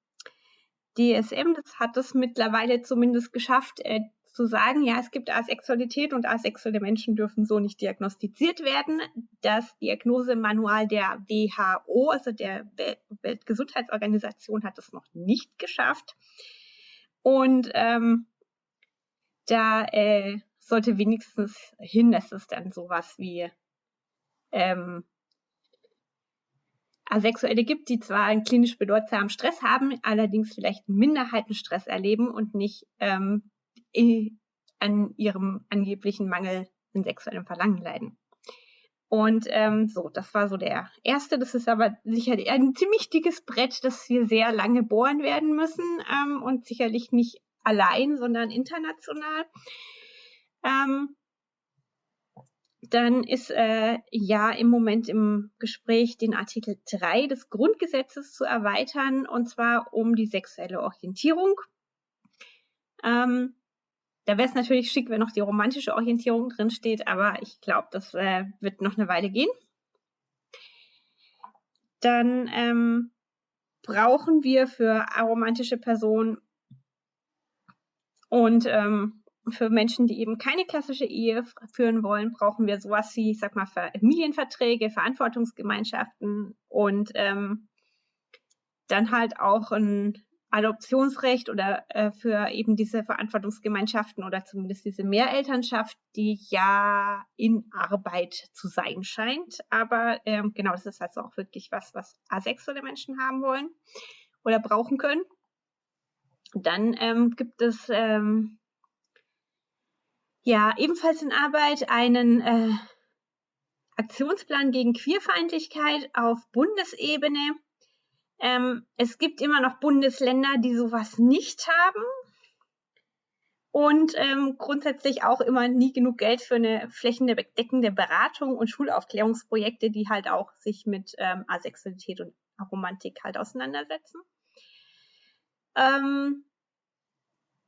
DSM, das hat es mittlerweile zumindest geschafft, äh, zu sagen, ja, es gibt Asexualität und asexuelle Menschen dürfen so nicht diagnostiziert werden. Das Diagnosemanual der WHO, also der Weltgesundheitsorganisation, hat es noch nicht geschafft. Und ähm, da äh, sollte wenigstens hin, dass es dann sowas wie ähm, Asexuelle gibt, die zwar einen klinisch bedeutsamen Stress haben, allerdings vielleicht Minderheitenstress erleben und nicht ähm, an ihrem angeblichen Mangel in sexuellem Verlangen leiden. Und ähm, so, das war so der erste. Das ist aber sicherlich ein ziemlich dickes Brett, das wir sehr lange bohren werden müssen ähm, und sicherlich nicht allein, sondern international. Ähm, dann ist äh, ja im Moment im Gespräch den Artikel 3 des Grundgesetzes zu erweitern, und zwar um die sexuelle Orientierung. Ähm, da wäre es natürlich schick, wenn noch die romantische Orientierung drin steht, aber ich glaube, das äh, wird noch eine Weile gehen. Dann ähm, brauchen wir für aromantische Personen und ähm, für Menschen, die eben keine klassische Ehe führen wollen, brauchen wir sowas wie, ich sag mal, Familienverträge, Verantwortungsgemeinschaften und ähm, dann halt auch ein Adoptionsrecht oder äh, für eben diese Verantwortungsgemeinschaften oder zumindest diese Mehrelternschaft, die ja in Arbeit zu sein scheint. Aber ähm, genau, das ist also auch wirklich was, was asexuelle Menschen haben wollen oder brauchen können. Dann ähm, gibt es ähm, ja ebenfalls in Arbeit einen äh, Aktionsplan gegen Queerfeindlichkeit auf Bundesebene ähm, es gibt immer noch Bundesländer, die sowas nicht haben. Und ähm, grundsätzlich auch immer nie genug Geld für eine flächendeckende Beratung und Schulaufklärungsprojekte, die halt auch sich mit ähm, Asexualität und Aromantik halt auseinandersetzen. Ähm,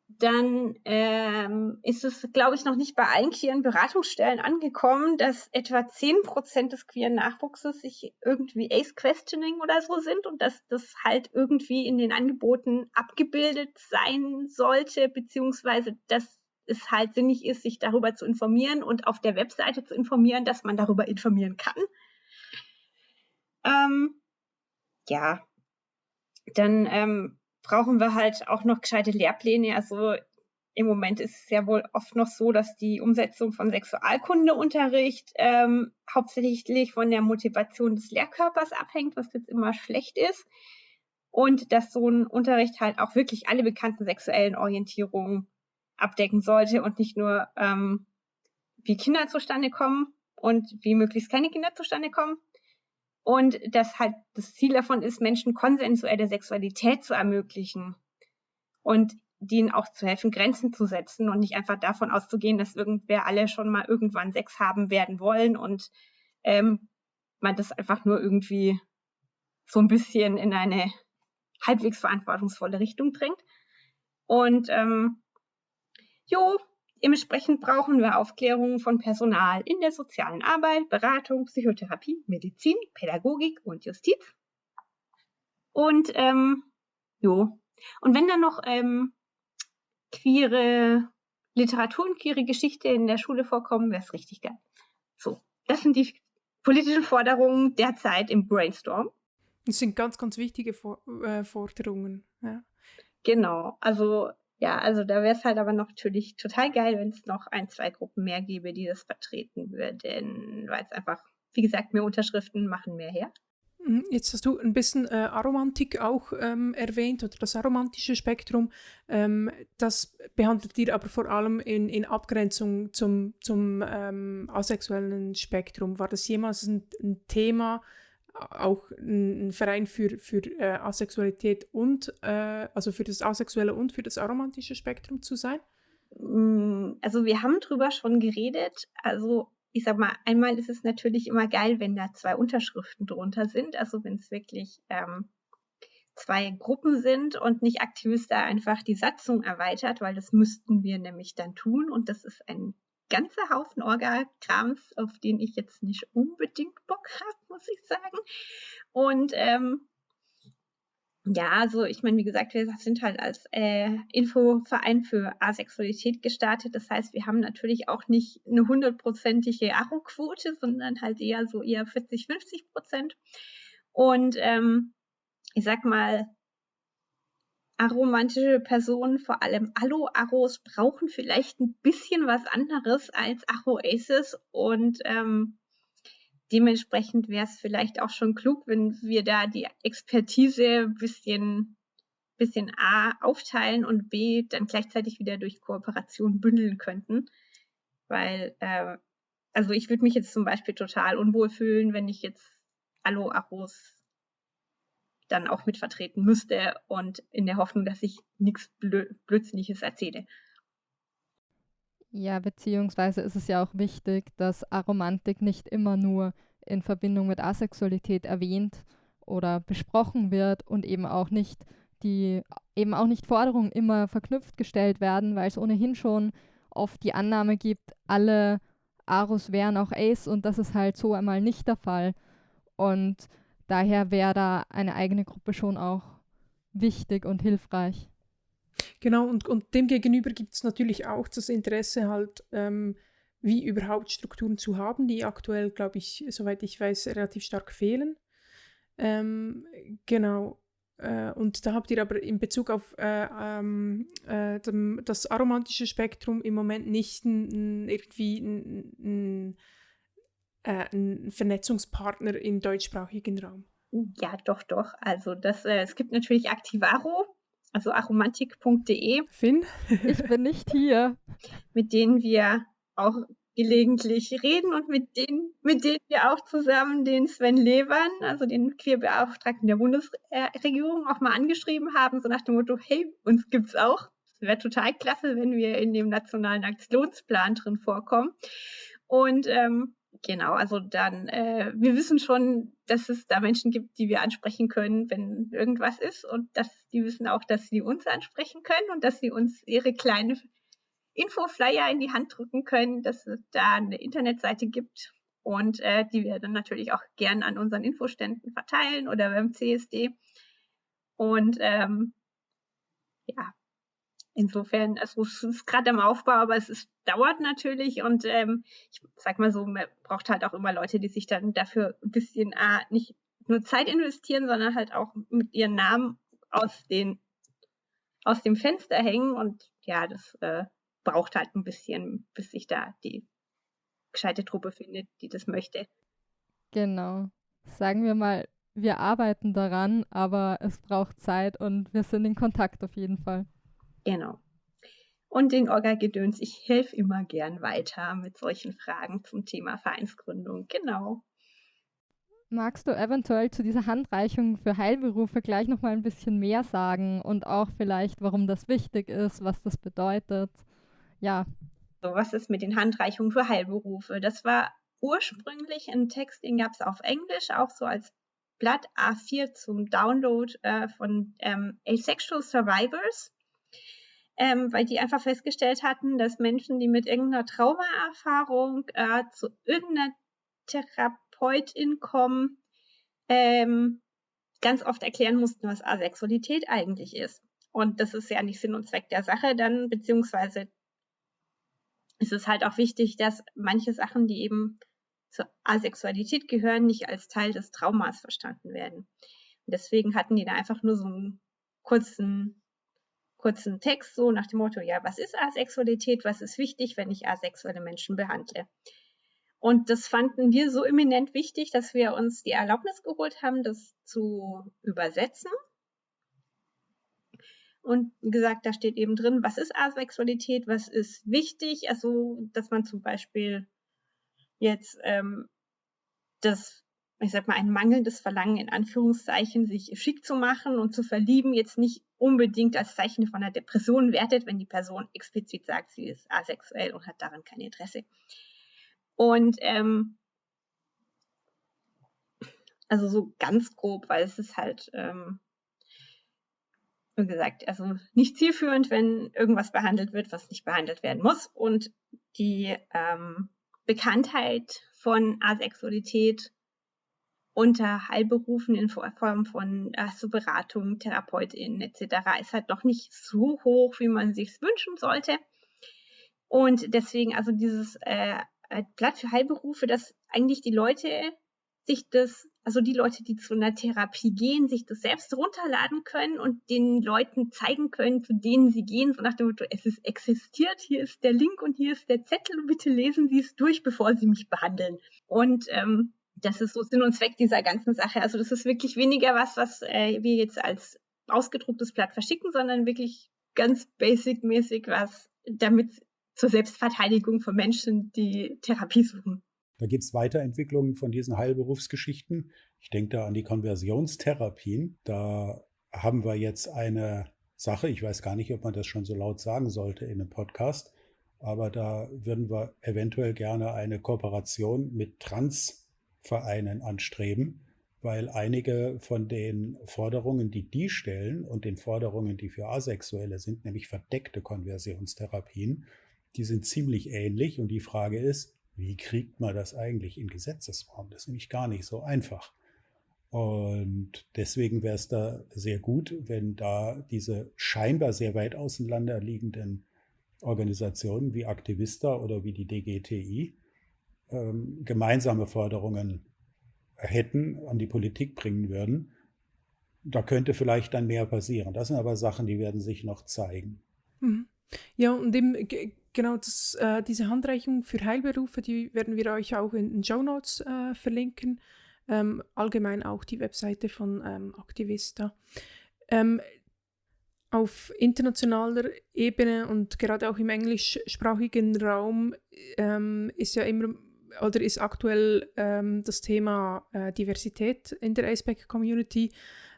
dann ähm, ist es, glaube ich, noch nicht bei allen queeren Beratungsstellen angekommen, dass etwa 10% des queeren Nachwuchses sich irgendwie Ace-Questioning oder so sind und dass das halt irgendwie in den Angeboten abgebildet sein sollte, beziehungsweise dass es halt sinnig ist, sich darüber zu informieren und auf der Webseite zu informieren, dass man darüber informieren kann. Ähm, ja, dann ähm, brauchen wir halt auch noch gescheite Lehrpläne. Also im Moment ist es ja wohl oft noch so, dass die Umsetzung von Sexualkundeunterricht ähm, hauptsächlich von der Motivation des Lehrkörpers abhängt, was jetzt immer schlecht ist. Und dass so ein Unterricht halt auch wirklich alle bekannten sexuellen Orientierungen abdecken sollte und nicht nur, ähm, wie Kinder zustande kommen und wie möglichst keine Kinder zustande kommen, und dass halt das Ziel davon ist, Menschen konsensuelle Sexualität zu ermöglichen und denen auch zu helfen, Grenzen zu setzen und nicht einfach davon auszugehen, dass irgendwer alle schon mal irgendwann Sex haben werden wollen und ähm, man das einfach nur irgendwie so ein bisschen in eine halbwegs verantwortungsvolle Richtung drängt. Und ähm, jo, Dementsprechend brauchen wir Aufklärung von Personal in der sozialen Arbeit, Beratung, Psychotherapie, Medizin, Pädagogik und Justiz. Und ähm, jo. Und wenn dann noch ähm, queere Literatur und queere Geschichte in der Schule vorkommen, wäre es richtig geil. So, das sind die politischen Forderungen derzeit im Brainstorm. Das sind ganz, ganz wichtige For äh, Forderungen. Ja. Genau, also ja, also da wäre es halt aber natürlich total geil, wenn es noch ein, zwei Gruppen mehr gäbe, die das vertreten würden, weil es einfach, wie gesagt, mehr Unterschriften machen mehr her. Mhm, jetzt hast du ein bisschen äh, Aromantik auch ähm, erwähnt oder das aromantische Spektrum. Ähm, das behandelt ihr aber vor allem in, in Abgrenzung zum, zum ähm, asexuellen Spektrum. War das jemals ein, ein Thema, auch ein, ein, Verein für, für äh, Asexualität und, äh, also für das asexuelle und für das aromantische Spektrum zu sein? Mm, also wir haben drüber schon geredet. Also ich sag mal, einmal ist es natürlich immer geil, wenn da zwei Unterschriften drunter sind, also wenn es wirklich ähm, zwei Gruppen sind und nicht Aktivist da einfach die Satzung erweitert, weil das müssten wir nämlich dann tun und das ist ein ganzer Haufen Orga-Krams, auf den ich jetzt nicht unbedingt Bock habe, muss ich sagen. Und ähm, ja, also ich meine, wie gesagt, wir sind halt als äh, Infoverein für Asexualität gestartet. Das heißt, wir haben natürlich auch nicht eine hundertprozentige Aro-Quote, sondern halt eher so eher 40, 50 Prozent. Und ähm, ich sag mal, aromantische Personen, vor allem Alo-Aros, brauchen vielleicht ein bisschen was anderes als Aro-Aces und ähm, dementsprechend wäre es vielleicht auch schon klug, wenn wir da die Expertise ein bisschen, bisschen A aufteilen und B dann gleichzeitig wieder durch Kooperation bündeln könnten. Weil, äh, also ich würde mich jetzt zum Beispiel total unwohl fühlen, wenn ich jetzt Allo Aros dann auch mitvertreten müsste und in der Hoffnung, dass ich nichts Blö Blödsinniges erzähle. Ja, beziehungsweise ist es ja auch wichtig, dass Aromantik nicht immer nur in Verbindung mit Asexualität erwähnt oder besprochen wird und eben auch nicht die eben auch nicht Forderungen immer verknüpft gestellt werden, weil es ohnehin schon oft die Annahme gibt, alle Aros wären auch Ace und das ist halt so einmal nicht der Fall. Und daher wäre da eine eigene Gruppe schon auch wichtig und hilfreich. Genau, und, und demgegenüber gibt es natürlich auch das Interesse halt, ähm, wie überhaupt Strukturen zu haben, die aktuell, glaube ich, soweit ich weiß, relativ stark fehlen. Ähm, genau. Äh, und da habt ihr aber in Bezug auf äh, ähm, äh, dem, das aromantische Spektrum im Moment nicht n, irgendwie einen äh, Vernetzungspartner im deutschsprachigen Raum. Ja, doch, doch. Also das, äh, es gibt natürlich Activaro, also aromantik.de. Finn? ich bin nicht hier. Mit denen wir auch gelegentlich reden und mit denen, mit denen wir auch zusammen den Sven Levern, also den Queerbeauftragten der Bundesregierung, auch mal angeschrieben haben, so nach dem Motto, hey, uns gibt's auch. Es wäre total klasse, wenn wir in dem nationalen Aktionsplan drin vorkommen. Und ähm, genau, also dann, äh, wir wissen schon, dass es da Menschen gibt, die wir ansprechen können, wenn irgendwas ist und dass die wissen auch, dass sie uns ansprechen können und dass sie uns ihre kleine Infoflyer in die Hand drücken können, dass es da eine Internetseite gibt und äh, die wir dann natürlich auch gern an unseren Infoständen verteilen oder beim CSD. Und ähm, ja, insofern, also es ist gerade am Aufbau, aber es ist, dauert natürlich und ähm, ich sag mal so, man braucht halt auch immer Leute, die sich dann dafür ein bisschen äh, nicht nur Zeit investieren, sondern halt auch mit ihren Namen aus den aus dem Fenster hängen und ja, das äh, braucht halt ein bisschen, bis sich da die gescheite Truppe findet, die das möchte. Genau. Sagen wir mal, wir arbeiten daran, aber es braucht Zeit und wir sind in Kontakt auf jeden Fall. Genau. Und den Orga-Gedöns, ich helfe immer gern weiter mit solchen Fragen zum Thema Vereinsgründung. Genau. Magst du eventuell zu dieser Handreichung für Heilberufe gleich noch mal ein bisschen mehr sagen und auch vielleicht, warum das wichtig ist, was das bedeutet? ja. So, was ist mit den Handreichungen für Heilberufe? Das war ursprünglich ein Text, den gab es auf Englisch, auch so als Blatt A4 zum Download äh, von ähm, Asexual Survivors, ähm, weil die einfach festgestellt hatten, dass Menschen, die mit irgendeiner Traumaerfahrung äh, zu irgendeiner Therapeutin kommen, ähm, ganz oft erklären mussten, was Asexualität eigentlich ist. Und das ist ja nicht Sinn und Zweck der Sache dann, beziehungsweise es ist halt auch wichtig, dass manche Sachen, die eben zur Asexualität gehören, nicht als Teil des Traumas verstanden werden. Und deswegen hatten die da einfach nur so einen kurzen, kurzen Text, so nach dem Motto, ja, was ist Asexualität, was ist wichtig, wenn ich asexuelle Menschen behandle? Und das fanden wir so eminent wichtig, dass wir uns die Erlaubnis geholt haben, das zu übersetzen. Und gesagt, da steht eben drin, was ist Asexualität, was ist wichtig. Also, dass man zum Beispiel jetzt ähm, das, ich sag mal, ein mangelndes Verlangen in Anführungszeichen, sich schick zu machen und zu verlieben, jetzt nicht unbedingt als Zeichen von einer Depression wertet, wenn die Person explizit sagt, sie ist asexuell und hat daran kein Interesse. Und ähm, also so ganz grob, weil es ist halt, ähm, wie gesagt, also nicht zielführend, wenn irgendwas behandelt wird, was nicht behandelt werden muss. Und die ähm, Bekanntheit von Asexualität unter Heilberufen in Form von also Beratung, TherapeutInnen etc. ist halt noch nicht so hoch, wie man sich wünschen sollte. Und deswegen also dieses äh, äh, Blatt für Heilberufe, dass eigentlich die Leute sich das, also die Leute, die zu einer Therapie gehen, sich das selbst runterladen können und den Leuten zeigen können, zu denen sie gehen, so nach dem Motto, es ist existiert, hier ist der Link und hier ist der Zettel bitte lesen Sie es durch, bevor Sie mich behandeln. Und ähm, das ist so Sinn und Zweck dieser ganzen Sache. Also das ist wirklich weniger was, was äh, wir jetzt als ausgedrucktes Blatt verschicken, sondern wirklich ganz basic-mäßig was, damit zur Selbstverteidigung von Menschen, die Therapie suchen. Da gibt es Weiterentwicklungen von diesen Heilberufsgeschichten. Ich denke da an die Konversionstherapien. Da haben wir jetzt eine Sache, ich weiß gar nicht, ob man das schon so laut sagen sollte in einem Podcast, aber da würden wir eventuell gerne eine Kooperation mit Transvereinen anstreben, weil einige von den Forderungen, die die stellen und den Forderungen, die für Asexuelle sind, nämlich verdeckte Konversionstherapien, die sind ziemlich ähnlich und die Frage ist, wie kriegt man das eigentlich in Gesetzesform? Das ist nämlich gar nicht so einfach. Und deswegen wäre es da sehr gut, wenn da diese scheinbar sehr weit auseinander liegenden Organisationen wie Aktivista oder wie die DGTI ähm, gemeinsame Forderungen hätten, an die Politik bringen würden. Da könnte vielleicht dann mehr passieren. Das sind aber Sachen, die werden sich noch zeigen. Mhm. Ja, und eben Genau, das, äh, diese Handreichung für Heilberufe, die werden wir euch auch in den Show Notes äh, verlinken. Ähm, allgemein auch die Webseite von ähm, Activista. Ähm, auf internationaler Ebene und gerade auch im englischsprachigen Raum ähm, ist ja immer oder ist aktuell ähm, das Thema äh, Diversität in der ASPEC-Community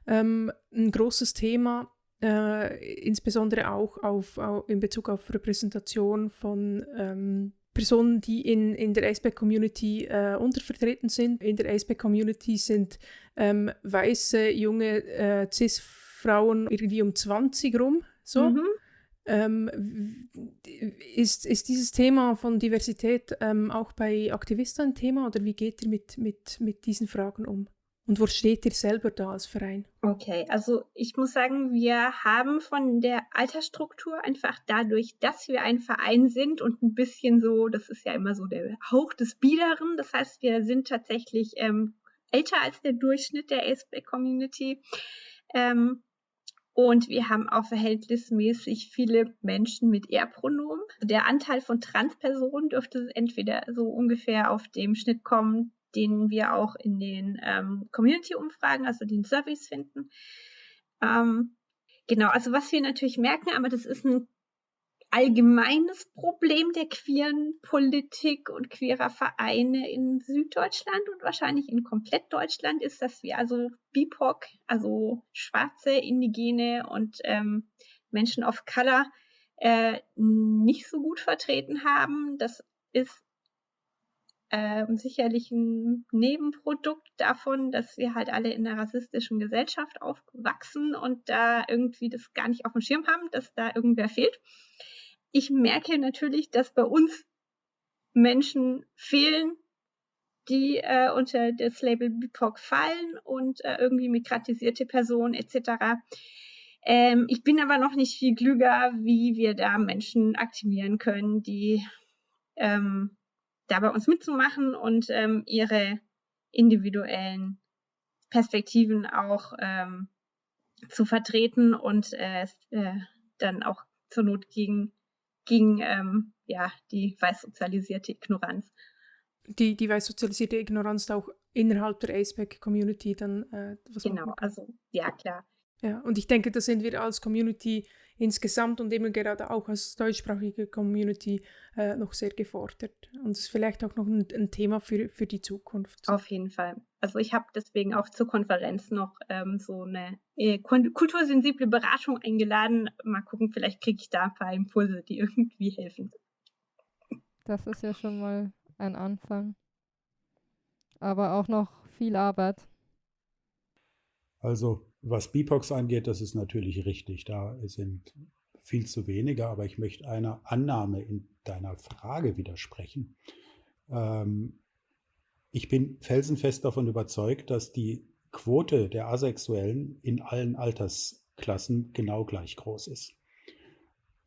ähm, ein großes Thema äh, insbesondere auch auf, auf, in Bezug auf Repräsentation von ähm, Personen, die in, in der ASPEC-Community äh, untervertreten sind. In der ASPEC-Community sind ähm, weiße, junge äh, Cis-Frauen irgendwie um 20 rum. So. Mhm. Ähm, ist, ist dieses Thema von Diversität ähm, auch bei Aktivisten ein Thema oder wie geht ihr mit, mit, mit diesen Fragen um? Und wo steht ihr selber da als Verein? Okay, also ich muss sagen, wir haben von der Altersstruktur einfach dadurch, dass wir ein Verein sind und ein bisschen so, das ist ja immer so der Hauch des Biederen, das heißt, wir sind tatsächlich ähm, älter als der Durchschnitt der ASB-Community. Ähm, und wir haben auch verhältnismäßig viele Menschen mit Er-Pronomen. Der Anteil von Transpersonen dürfte entweder so ungefähr auf dem Schnitt kommen, den wir auch in den ähm, Community-Umfragen, also den Surveys finden. Ähm, genau, also was wir natürlich merken, aber das ist ein allgemeines Problem der queeren Politik und queerer Vereine in Süddeutschland und wahrscheinlich in komplett Deutschland ist, dass wir also BIPOC, also schwarze, indigene und ähm, Menschen of Color äh, nicht so gut vertreten haben. Das ist äh, sicherlich ein Nebenprodukt davon, dass wir halt alle in einer rassistischen Gesellschaft aufwachsen und da irgendwie das gar nicht auf dem Schirm haben, dass da irgendwer fehlt. Ich merke natürlich, dass bei uns Menschen fehlen, die äh, unter das Label BIPOC fallen und äh, irgendwie migratisierte Personen etc. Ähm, ich bin aber noch nicht viel klüger, wie wir da Menschen aktivieren können, die ähm, da bei uns mitzumachen und ähm, ihre individuellen Perspektiven auch ähm, zu vertreten und äh, äh, dann auch zur Not gegen, gegen ähm, ja, die weiß sozialisierte Ignoranz die, die weiß sozialisierte Ignoranz auch innerhalb der ASPEC-Community dann äh, was Genau, also ja, klar. Ja, und ich denke, da sind wir als Community insgesamt und eben gerade auch als deutschsprachige Community äh, noch sehr gefordert. Und es ist vielleicht auch noch ein, ein, Thema für, für die Zukunft. Auf jeden Fall. Also ich habe deswegen auch zur Konferenz noch ähm, so eine äh, kultursensible Beratung eingeladen. Mal gucken, vielleicht kriege ich da ein paar Impulse, die irgendwie helfen. Das ist ja schon mal ein Anfang. Aber auch noch viel Arbeit. Also was BIPOX angeht, das ist natürlich richtig. Da sind viel zu wenige, aber ich möchte einer Annahme in deiner Frage widersprechen. Ähm, ich bin felsenfest davon überzeugt, dass die Quote der Asexuellen in allen Altersklassen genau gleich groß ist.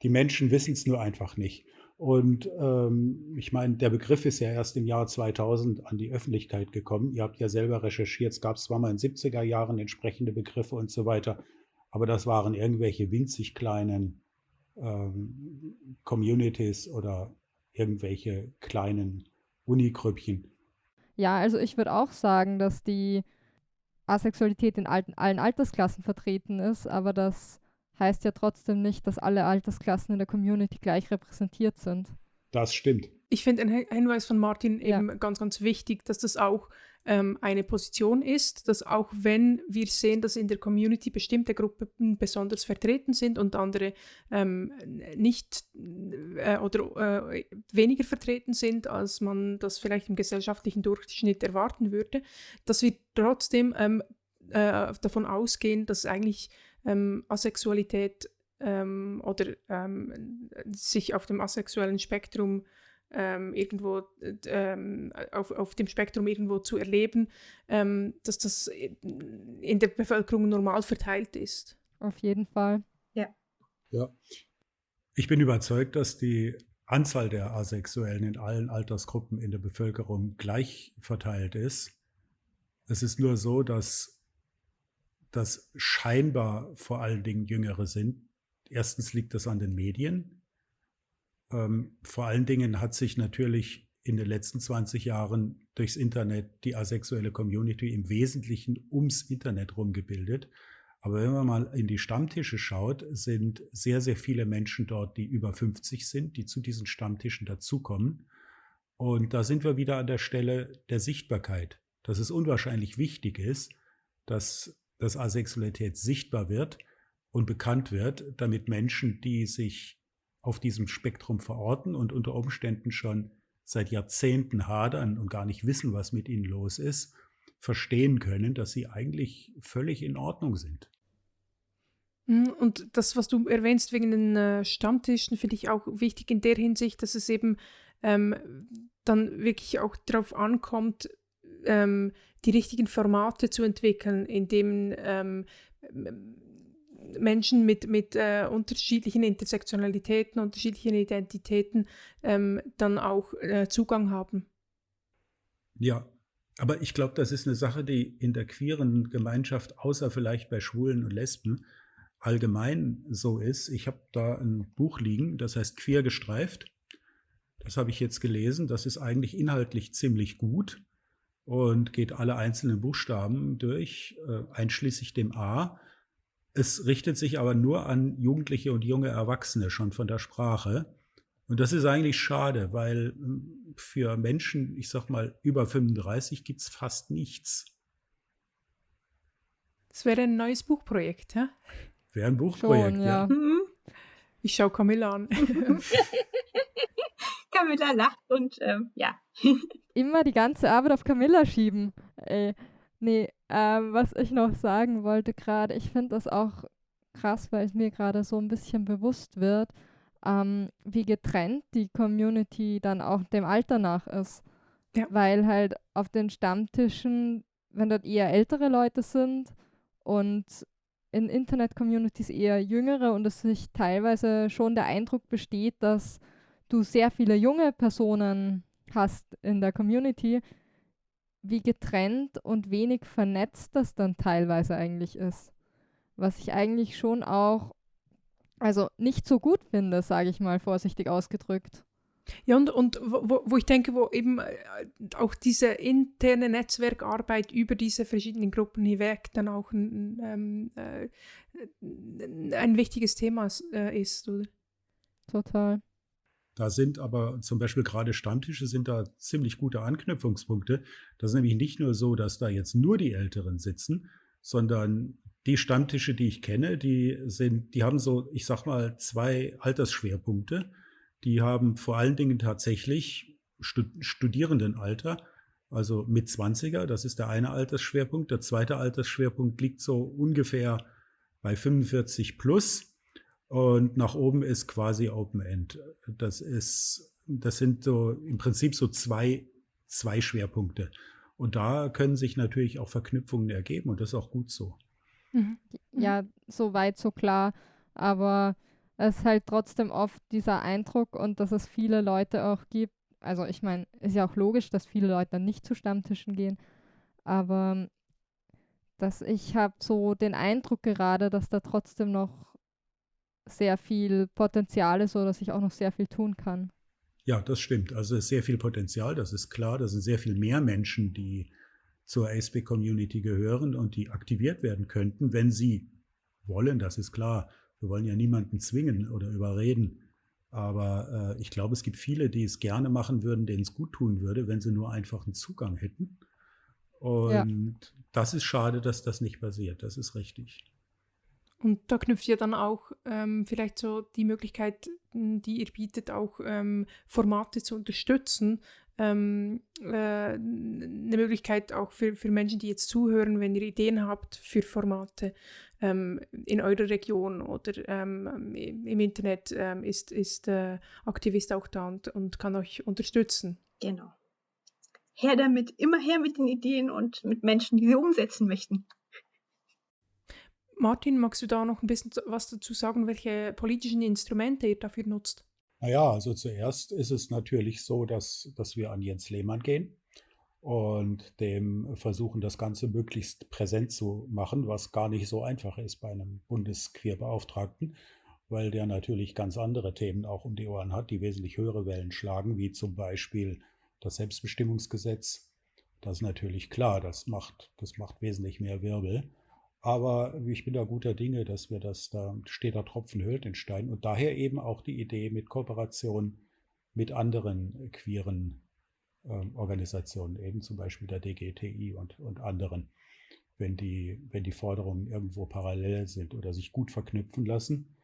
Die Menschen wissen es nur einfach nicht. Und ähm, ich meine, der Begriff ist ja erst im Jahr 2000 an die Öffentlichkeit gekommen. Ihr habt ja selber recherchiert, es gab zwar mal in den 70er Jahren entsprechende Begriffe und so weiter, aber das waren irgendwelche winzig kleinen ähm, Communities oder irgendwelche kleinen Unigrüppchen. Ja, also ich würde auch sagen, dass die Asexualität in allen Altersklassen vertreten ist, aber das heißt ja trotzdem nicht, dass alle Altersklassen in der Community gleich repräsentiert sind. Das stimmt. Ich finde einen Hinweis von Martin eben ja. ganz, ganz wichtig, dass das auch ähm, eine Position ist, dass auch wenn wir sehen, dass in der Community bestimmte Gruppen besonders vertreten sind und andere ähm, nicht äh, oder äh, weniger vertreten sind, als man das vielleicht im gesellschaftlichen Durchschnitt erwarten würde, dass wir trotzdem ähm, äh, davon ausgehen, dass eigentlich ähm, Asexualität ähm, oder ähm, sich auf dem asexuellen Spektrum ähm, irgendwo ähm, auf, auf dem Spektrum irgendwo zu erleben, ähm, dass das in der Bevölkerung normal verteilt ist. Auf jeden Fall. Ja. Ja. Ich bin überzeugt, dass die Anzahl der Asexuellen in allen Altersgruppen in der Bevölkerung gleich verteilt ist. Es ist nur so, dass dass scheinbar vor allen Dingen Jüngere sind. Erstens liegt das an den Medien. Ähm, vor allen Dingen hat sich natürlich in den letzten 20 Jahren durchs Internet die asexuelle Community im Wesentlichen ums Internet rumgebildet. Aber wenn man mal in die Stammtische schaut, sind sehr, sehr viele Menschen dort, die über 50 sind, die zu diesen Stammtischen dazukommen. Und da sind wir wieder an der Stelle der Sichtbarkeit, dass es unwahrscheinlich wichtig ist, dass dass Asexualität sichtbar wird und bekannt wird, damit Menschen, die sich auf diesem Spektrum verorten und unter Umständen schon seit Jahrzehnten hadern und gar nicht wissen, was mit ihnen los ist, verstehen können, dass sie eigentlich völlig in Ordnung sind. Hm, und das, was du erwähnst wegen den äh, Stammtischen, finde ich auch wichtig in der Hinsicht, dass es eben ähm, dann wirklich auch darauf ankommt, ähm, die richtigen Formate zu entwickeln, in denen ähm, Menschen mit, mit äh, unterschiedlichen Intersektionalitäten, unterschiedlichen Identitäten ähm, dann auch äh, Zugang haben. Ja, aber ich glaube, das ist eine Sache, die in der queeren Gemeinschaft, außer vielleicht bei Schwulen und Lesben, allgemein so ist. Ich habe da ein Buch liegen, das heißt Queer gestreift. Das habe ich jetzt gelesen. Das ist eigentlich inhaltlich ziemlich gut und geht alle einzelnen Buchstaben durch, äh, einschließlich dem A. Es richtet sich aber nur an Jugendliche und junge Erwachsene schon von der Sprache. Und das ist eigentlich schade, weil hm, für Menschen, ich sag mal, über 35 gibt es fast nichts. Das wäre ein neues Buchprojekt, ja? Wäre ein Buchprojekt, Schon, ja. ja. Mhm. Ich schaue Camilla an. Camilla lacht und ähm, ja. Immer die ganze Arbeit auf Camilla schieben. Ey. Nee, ähm, was ich noch sagen wollte gerade, ich finde das auch krass, weil es mir gerade so ein bisschen bewusst wird, ähm, wie getrennt die Community dann auch dem Alter nach ist. Ja. Weil halt auf den Stammtischen, wenn dort eher ältere Leute sind und in Internet-Communities eher jüngere und es sich teilweise schon der Eindruck besteht, dass du sehr viele junge Personen hast in der Community, wie getrennt und wenig vernetzt das dann teilweise eigentlich ist. Was ich eigentlich schon auch, also nicht so gut finde, sage ich mal vorsichtig ausgedrückt. Ja, und, und wo, wo ich denke, wo eben äh, auch diese interne Netzwerkarbeit über diese verschiedenen Gruppen hinweg dann auch ein, ähm, äh, ein wichtiges Thema äh, ist, oder? Total. Da sind aber zum Beispiel gerade Stammtische sind da ziemlich gute Anknüpfungspunkte. Das ist nämlich nicht nur so, dass da jetzt nur die Älteren sitzen, sondern die Stammtische, die ich kenne, die sind, die haben so, ich sag mal, zwei Altersschwerpunkte. Die haben vor allen Dingen tatsächlich Studierendenalter, also mit 20er, das ist der eine Altersschwerpunkt. Der zweite Altersschwerpunkt liegt so ungefähr bei 45 plus und nach oben ist quasi Open End. Das ist, das sind so im Prinzip so zwei, zwei Schwerpunkte. Und da können sich natürlich auch Verknüpfungen ergeben und das ist auch gut so. Mhm. Ja, so weit, so klar. Aber es ist halt trotzdem oft dieser Eindruck und dass es viele Leute auch gibt. Also ich meine, ist ja auch logisch, dass viele Leute dann nicht zu Stammtischen gehen. Aber dass ich habe so den Eindruck gerade, dass da trotzdem noch sehr viel Potenzial ist oder dass ich auch noch sehr viel tun kann. Ja, das stimmt. Also es ist sehr viel Potenzial, das ist klar. Da sind sehr viel mehr Menschen, die zur ASP-Community gehören und die aktiviert werden könnten, wenn sie wollen, das ist klar. Wir wollen ja niemanden zwingen oder überreden. Aber äh, ich glaube, es gibt viele, die es gerne machen würden, denen es gut tun würde, wenn sie nur einfach einen Zugang hätten. Und ja. das ist schade, dass das nicht passiert. Das ist richtig. Und da knüpft ja dann auch ähm, vielleicht so die Möglichkeit, die ihr bietet, auch ähm, Formate zu unterstützen. Ähm, äh, eine Möglichkeit auch für, für Menschen, die jetzt zuhören, wenn ihr Ideen habt für Formate ähm, in eurer Region oder ähm, im Internet, ähm, ist, ist äh, Aktivist auch da und, und kann euch unterstützen. Genau. Her damit, immer her mit den Ideen und mit Menschen, die sie umsetzen möchten. Martin, magst du da noch ein bisschen was dazu sagen, welche politischen Instrumente ihr dafür nutzt? Naja, also zuerst ist es natürlich so, dass, dass wir an Jens Lehmann gehen und dem versuchen, das Ganze möglichst präsent zu machen, was gar nicht so einfach ist bei einem Bundesqueerbeauftragten, weil der natürlich ganz andere Themen auch um die Ohren hat, die wesentlich höhere Wellen schlagen, wie zum Beispiel das Selbstbestimmungsgesetz. Das ist natürlich klar, das macht, das macht wesentlich mehr Wirbel. Aber ich bin da guter Dinge, dass wir das, da steht der Tropfen höhlt den Stein. Und daher eben auch die Idee mit Kooperation mit anderen queeren äh, Organisationen, eben zum Beispiel der DGTI und, und anderen, wenn die, wenn die Forderungen irgendwo parallel sind oder sich gut verknüpfen lassen.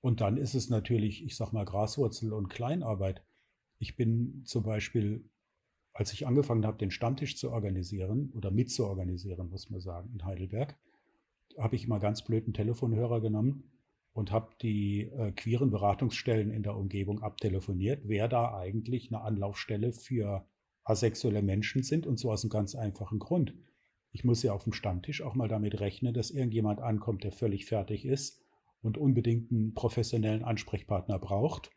Und dann ist es natürlich, ich sag mal, Graswurzel und Kleinarbeit. Ich bin zum Beispiel, als ich angefangen habe, den Stammtisch zu organisieren oder mitzuorganisieren, muss man sagen, in Heidelberg, habe ich mal ganz blöden Telefonhörer genommen und habe die äh, queeren Beratungsstellen in der Umgebung abtelefoniert, wer da eigentlich eine Anlaufstelle für asexuelle Menschen sind und so aus einem ganz einfachen Grund. Ich muss ja auf dem Stammtisch auch mal damit rechnen, dass irgendjemand ankommt, der völlig fertig ist und unbedingt einen professionellen Ansprechpartner braucht.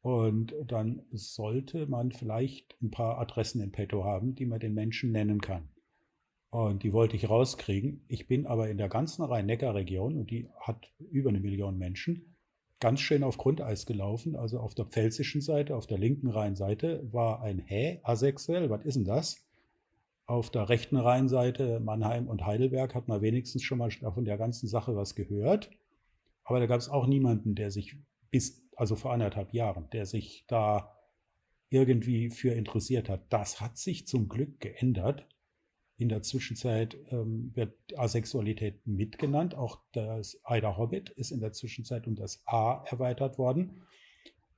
Und dann sollte man vielleicht ein paar Adressen in petto haben, die man den Menschen nennen kann. Und die wollte ich rauskriegen. Ich bin aber in der ganzen Rhein-Neckar-Region, und die hat über eine Million Menschen, ganz schön auf Grundeis gelaufen. Also auf der pfälzischen Seite, auf der linken Rheinseite war ein Hä, asexuell, was ist denn das? Auf der rechten Rheinseite, Mannheim und Heidelberg, hat man wenigstens schon mal von der ganzen Sache was gehört. Aber da gab es auch niemanden, der sich bis, also vor anderthalb Jahren, der sich da irgendwie für interessiert hat. Das hat sich zum Glück geändert. In der Zwischenzeit ähm, wird Asexualität mitgenannt. Auch das Ida Hobbit ist in der Zwischenzeit um das A erweitert worden.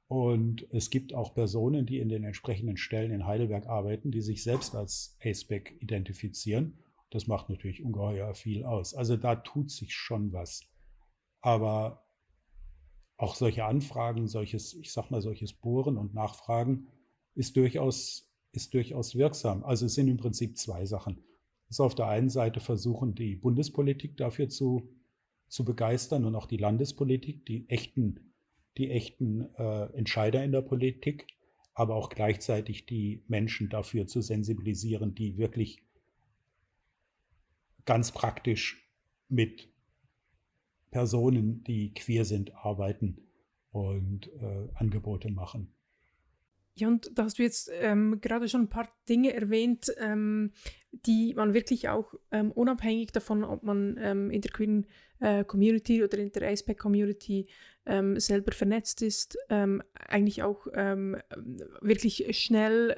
Und es gibt auch Personen, die in den entsprechenden Stellen in Heidelberg arbeiten, die sich selbst als ACEBAC identifizieren. Das macht natürlich ungeheuer viel aus. Also da tut sich schon was. Aber auch solche Anfragen, solches, ich sag mal, solches Bohren und Nachfragen ist durchaus ist durchaus wirksam. Also es sind im Prinzip zwei Sachen. Es ist auf der einen Seite versuchen, die Bundespolitik dafür zu, zu begeistern und auch die Landespolitik, die echten, die echten äh, Entscheider in der Politik, aber auch gleichzeitig die Menschen dafür zu sensibilisieren, die wirklich ganz praktisch mit Personen, die queer sind, arbeiten und äh, Angebote machen. Ja, und da hast du jetzt ähm, gerade schon ein paar Dinge erwähnt, ähm, die man wirklich auch ähm, unabhängig davon, ob man ähm, in der queeren äh, Community oder in der ASPEC Community ähm, selber vernetzt ist, ähm, eigentlich auch wirklich schnell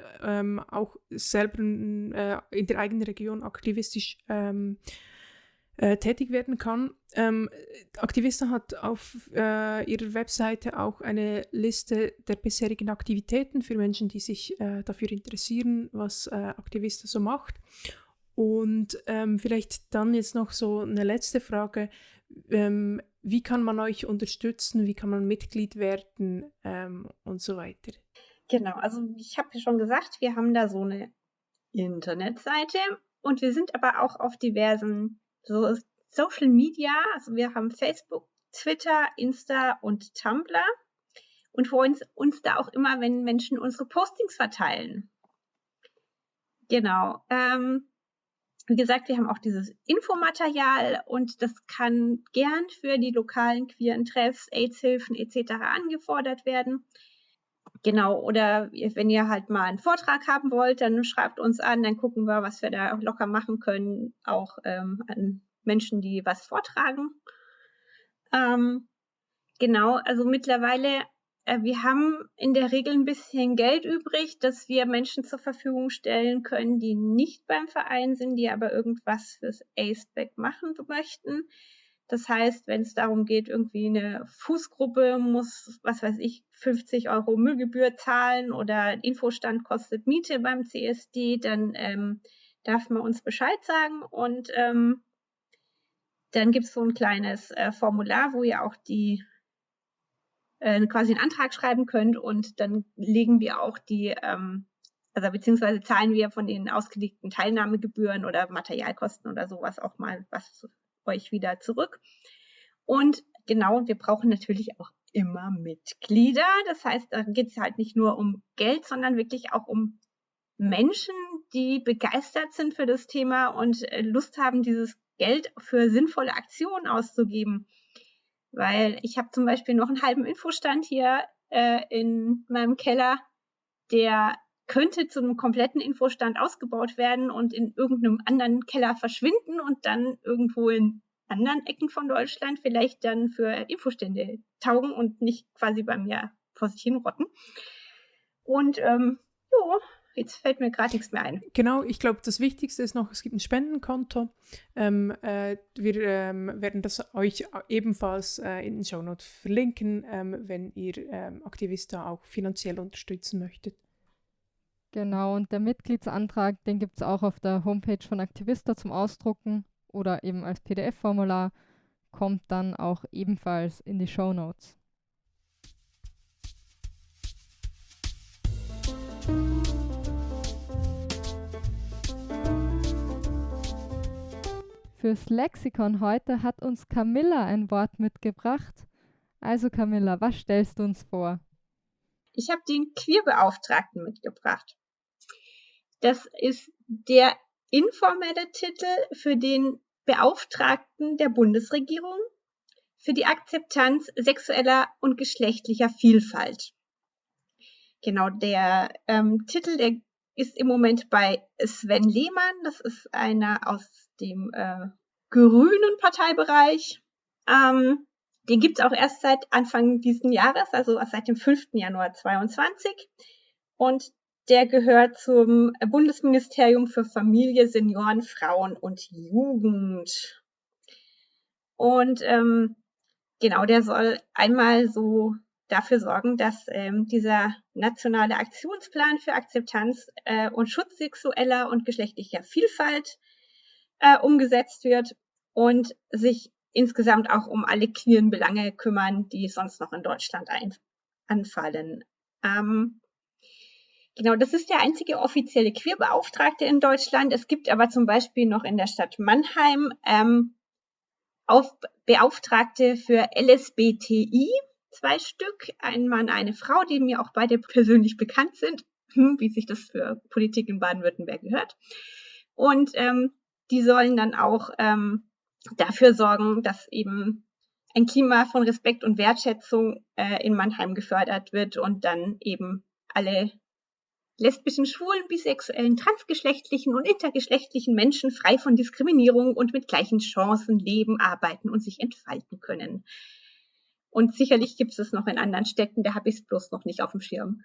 auch selber äh, in der eigenen Region aktivistisch äh, tätig werden kann. Ähm, Aktivista hat auf äh, ihrer Webseite auch eine Liste der bisherigen Aktivitäten für Menschen, die sich äh, dafür interessieren, was äh, Aktivista so macht. Und ähm, vielleicht dann jetzt noch so eine letzte Frage. Ähm, wie kann man euch unterstützen? Wie kann man Mitglied werden ähm, und so weiter? Genau, also ich habe ja schon gesagt, wir haben da so eine Internetseite und wir sind aber auch auf diversen so Social Media, also wir haben Facebook, Twitter, Insta und Tumblr und freuen uns da auch immer, wenn Menschen unsere Postings verteilen. Genau. Ähm, wie gesagt, wir haben auch dieses Infomaterial und das kann gern für die lokalen queeren Treffs, AIDS-Hilfen etc. angefordert werden. Genau, oder wenn ihr halt mal einen Vortrag haben wollt, dann schreibt uns an, dann gucken wir, was wir da locker machen können, auch ähm, an Menschen, die was vortragen. Ähm, genau, also mittlerweile, äh, wir haben in der Regel ein bisschen Geld übrig, dass wir Menschen zur Verfügung stellen können, die nicht beim Verein sind, die aber irgendwas fürs ACEBAC machen möchten. Das heißt, wenn es darum geht, irgendwie eine Fußgruppe muss, was weiß ich, 50 Euro Müllgebühr zahlen oder Infostand kostet Miete beim CSD, dann ähm, darf man uns Bescheid sagen und ähm, dann gibt es so ein kleines äh, Formular, wo ihr auch die äh, quasi einen Antrag schreiben könnt und dann legen wir auch die, ähm, also beziehungsweise zahlen wir von den ausgelegten Teilnahmegebühren oder Materialkosten oder sowas auch mal was euch wieder zurück. Und genau, wir brauchen natürlich auch immer Mitglieder. Das heißt, da geht es halt nicht nur um Geld, sondern wirklich auch um Menschen, die begeistert sind für das Thema und äh, Lust haben, dieses Geld für sinnvolle Aktionen auszugeben. Weil ich habe zum Beispiel noch einen halben Infostand hier äh, in meinem Keller, der könnte zu einem kompletten Infostand ausgebaut werden und in irgendeinem anderen Keller verschwinden und dann irgendwo in anderen Ecken von Deutschland vielleicht dann für Infostände taugen und nicht quasi bei mir vor sich hin rotten. Und ähm, jo, Jetzt fällt mir gerade nichts mehr ein. Genau, ich glaube, das Wichtigste ist noch, es gibt ein Spendenkonto. Ähm, äh, wir ähm, werden das euch ebenfalls äh, in den Show Notes verlinken, ähm, wenn ihr ähm, Aktivista auch finanziell unterstützen möchtet. Genau, und der Mitgliedsantrag, den gibt es auch auf der Homepage von Aktivista zum Ausdrucken oder eben als PDF-Formular, kommt dann auch ebenfalls in die Show Notes. Fürs Lexikon heute hat uns Camilla ein Wort mitgebracht. Also Camilla, was stellst du uns vor? Ich habe den Queerbeauftragten mitgebracht. Das ist der informelle Titel für den Beauftragten der Bundesregierung für die Akzeptanz sexueller und geschlechtlicher Vielfalt. Genau, der ähm, Titel, der ist im Moment bei Sven Lehmann. Das ist einer aus dem äh, grünen Parteibereich. Ähm, den gibt es auch erst seit Anfang diesen Jahres, also seit dem 5. Januar 2022. Und der gehört zum Bundesministerium für Familie, Senioren, Frauen und Jugend. Und ähm, genau, der soll einmal so dafür sorgen, dass ähm, dieser nationale Aktionsplan für Akzeptanz äh, und Schutz sexueller und geschlechtlicher Vielfalt äh, umgesetzt wird und sich insgesamt auch um alle queeren Belange kümmern, die sonst noch in Deutschland ein, anfallen. Ähm, genau, das ist der einzige offizielle Queerbeauftragte in Deutschland. Es gibt aber zum Beispiel noch in der Stadt Mannheim ähm, auf Beauftragte für LSBTI, zwei Stück, ein Mann, eine Frau, die mir auch beide persönlich bekannt sind, hm, wie sich das für Politik in Baden-Württemberg gehört. Und ähm, die sollen dann auch ähm, dafür sorgen, dass eben ein Klima von Respekt und Wertschätzung äh, in Mannheim gefördert wird und dann eben alle lesbischen, schwulen, bisexuellen, transgeschlechtlichen und intergeschlechtlichen Menschen frei von Diskriminierung und mit gleichen Chancen leben, arbeiten und sich entfalten können. Und sicherlich gibt es es noch in anderen Städten, da habe ich es bloß noch nicht auf dem Schirm.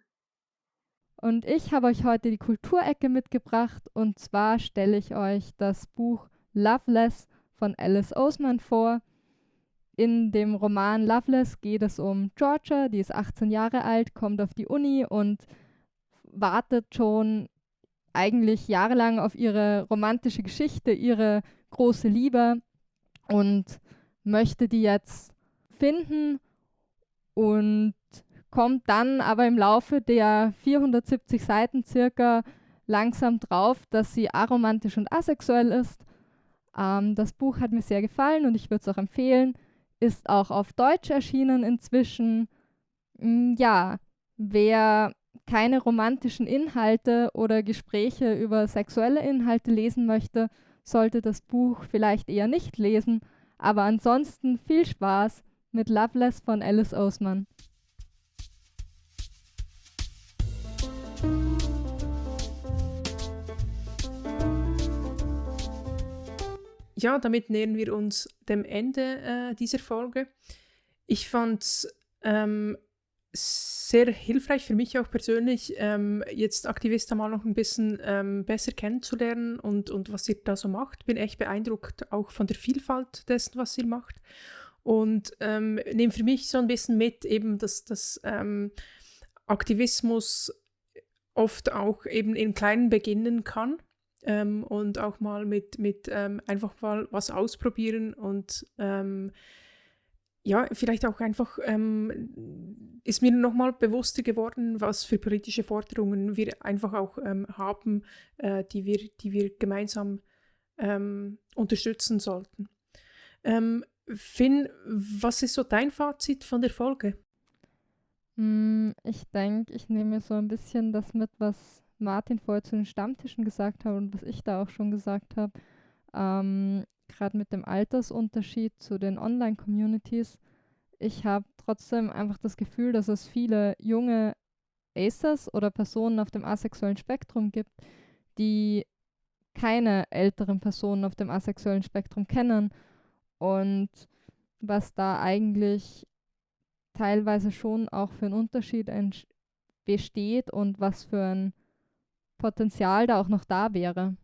Und ich habe euch heute die Kulturecke mitgebracht und zwar stelle ich euch das Buch Loveless von Alice Oseman vor. In dem Roman Loveless geht es um Georgia, die ist 18 Jahre alt, kommt auf die Uni und wartet schon eigentlich jahrelang auf ihre romantische Geschichte, ihre große Liebe und möchte die jetzt finden und kommt dann aber im Laufe der 470 Seiten circa langsam drauf, dass sie aromantisch und asexuell ist. Ähm, das Buch hat mir sehr gefallen und ich würde es auch empfehlen. Ist auch auf Deutsch erschienen inzwischen. Mm, ja, wer keine romantischen Inhalte oder Gespräche über sexuelle Inhalte lesen möchte, sollte das Buch vielleicht eher nicht lesen. Aber ansonsten viel Spaß mit Loveless von Alice Oseman. Ja, damit nähern wir uns dem Ende äh, dieser Folge. Ich fand es ähm, sehr hilfreich für mich auch persönlich, ähm, jetzt Aktivista mal noch ein bisschen ähm, besser kennenzulernen und, und was ihr da so macht. Bin echt beeindruckt auch von der Vielfalt dessen, was ihr macht. Und ähm, nehme für mich so ein bisschen mit, eben, dass, dass ähm, Aktivismus oft auch eben in kleinen beginnen kann ähm, und auch mal mit, mit ähm, einfach mal was ausprobieren und ja, vielleicht auch einfach ähm, ist mir nochmal bewusster geworden, was für politische Forderungen wir einfach auch ähm, haben, äh, die, wir, die wir gemeinsam ähm, unterstützen sollten. Ähm, Finn, was ist so dein Fazit von der Folge? Mm, ich denke, ich nehme so ein bisschen das mit, was Martin vorher zu den Stammtischen gesagt hat und was ich da auch schon gesagt habe. Ähm, gerade mit dem Altersunterschied zu den Online-Communities, ich habe trotzdem einfach das Gefühl, dass es viele junge Acers oder Personen auf dem asexuellen Spektrum gibt, die keine älteren Personen auf dem asexuellen Spektrum kennen und was da eigentlich teilweise schon auch für einen Unterschied besteht und was für ein Potenzial da auch noch da wäre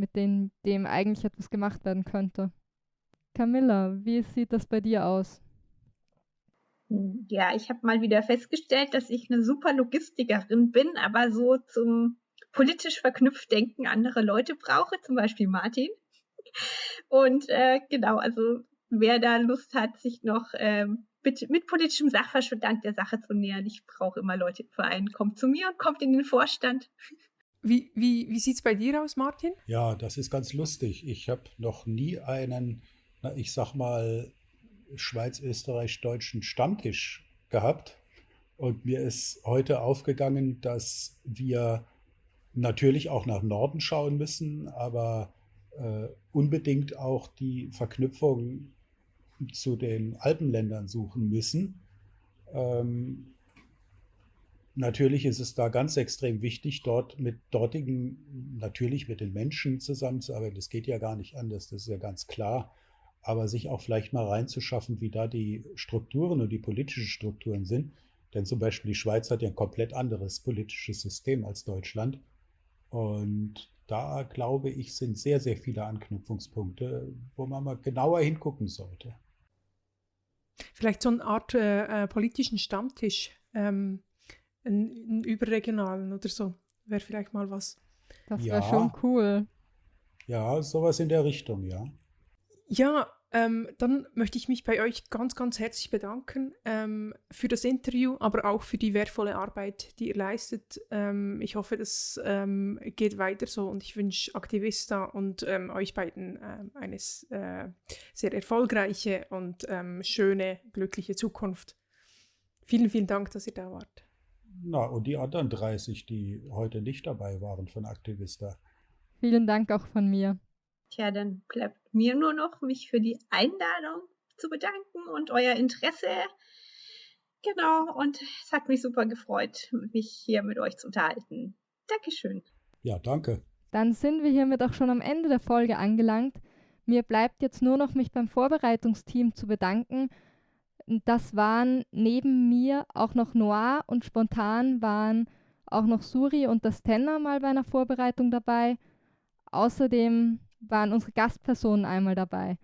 mit dem, dem eigentlich etwas gemacht werden könnte. Camilla, wie sieht das bei dir aus? Ja, ich habe mal wieder festgestellt, dass ich eine super Logistikerin bin, aber so zum politisch verknüpft denken andere Leute brauche, zum Beispiel Martin. Und äh, genau, also wer da Lust hat, sich noch ähm, mit, mit politischem Sachverstand der Sache zu nähern, ich brauche immer Leute im Verein, kommt zu mir und kommt in den Vorstand. Wie, wie, wie sieht es bei dir aus, Martin? Ja, das ist ganz lustig. Ich habe noch nie einen, na, ich sag mal, schweiz-österreich-deutschen Stammtisch gehabt. Und mir ist heute aufgegangen, dass wir natürlich auch nach Norden schauen müssen, aber äh, unbedingt auch die Verknüpfung zu den Alpenländern suchen müssen. Ähm, Natürlich ist es da ganz extrem wichtig, dort mit dortigen, natürlich mit den Menschen zusammenzuarbeiten. Das geht ja gar nicht anders, das ist ja ganz klar. Aber sich auch vielleicht mal reinzuschaffen, wie da die Strukturen und die politischen Strukturen sind. Denn zum Beispiel die Schweiz hat ja ein komplett anderes politisches System als Deutschland. Und da glaube ich, sind sehr, sehr viele Anknüpfungspunkte, wo man mal genauer hingucken sollte. Vielleicht so eine Art äh, äh politischen Stammtisch. Ähm einen, einen überregionalen oder so. Wäre vielleicht mal was. Das wäre ja. schon cool. Ja, sowas in der Richtung, ja. Ja, ähm, dann möchte ich mich bei euch ganz, ganz herzlich bedanken ähm, für das Interview, aber auch für die wertvolle Arbeit, die ihr leistet. Ähm, ich hoffe, das ähm, geht weiter so und ich wünsche Aktivista und ähm, euch beiden äh, eine äh, sehr erfolgreiche und ähm, schöne, glückliche Zukunft. Vielen, vielen Dank, dass ihr da wart. Na, und die anderen 30, die heute nicht dabei waren von Aktivista. Vielen Dank auch von mir. Tja, dann bleibt mir nur noch, mich für die Einladung zu bedanken und euer Interesse. Genau, und es hat mich super gefreut, mich hier mit euch zu unterhalten. Dankeschön. Ja, danke. Dann sind wir hiermit auch schon am Ende der Folge angelangt. Mir bleibt jetzt nur noch, mich beim Vorbereitungsteam zu bedanken. Das waren neben mir auch noch Noir und spontan waren auch noch Suri und das Tenner mal bei einer Vorbereitung dabei. Außerdem waren unsere Gastpersonen einmal dabei.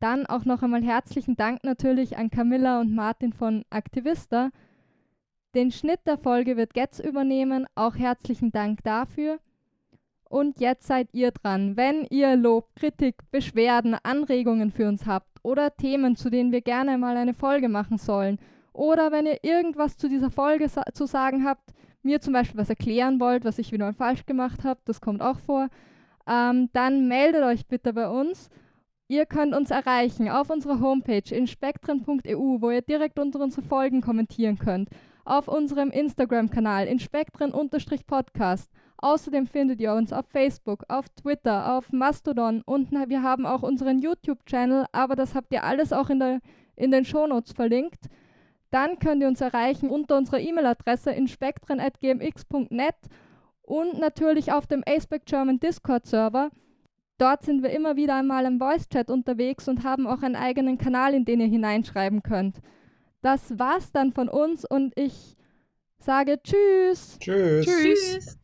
Dann auch noch einmal herzlichen Dank natürlich an Camilla und Martin von Aktivista. Den Schnitt der Folge wird Getz übernehmen. Auch herzlichen Dank dafür. Und jetzt seid ihr dran. Wenn ihr Lob, Kritik, Beschwerden, Anregungen für uns habt oder Themen, zu denen wir gerne mal eine Folge machen sollen, oder wenn ihr irgendwas zu dieser Folge sa zu sagen habt, mir zum Beispiel was erklären wollt, was ich wieder falsch gemacht habe, das kommt auch vor, ähm, dann meldet euch bitte bei uns. Ihr könnt uns erreichen auf unserer Homepage inspektren.eu, wo ihr direkt unter unsere Folgen kommentieren könnt, auf unserem Instagram-Kanal inspektren-podcast Außerdem findet ihr uns auf Facebook, auf Twitter, auf Mastodon und wir haben auch unseren YouTube-Channel, aber das habt ihr alles auch in, der, in den Shownotes verlinkt. Dann könnt ihr uns erreichen unter unserer E-Mail-Adresse inspektren.gmx.net und natürlich auf dem Aceback German Discord-Server. Dort sind wir immer wieder einmal im Voice-Chat unterwegs und haben auch einen eigenen Kanal, in den ihr hineinschreiben könnt. Das war's dann von uns und ich sage Tschüss. Tschüss. Tschüss.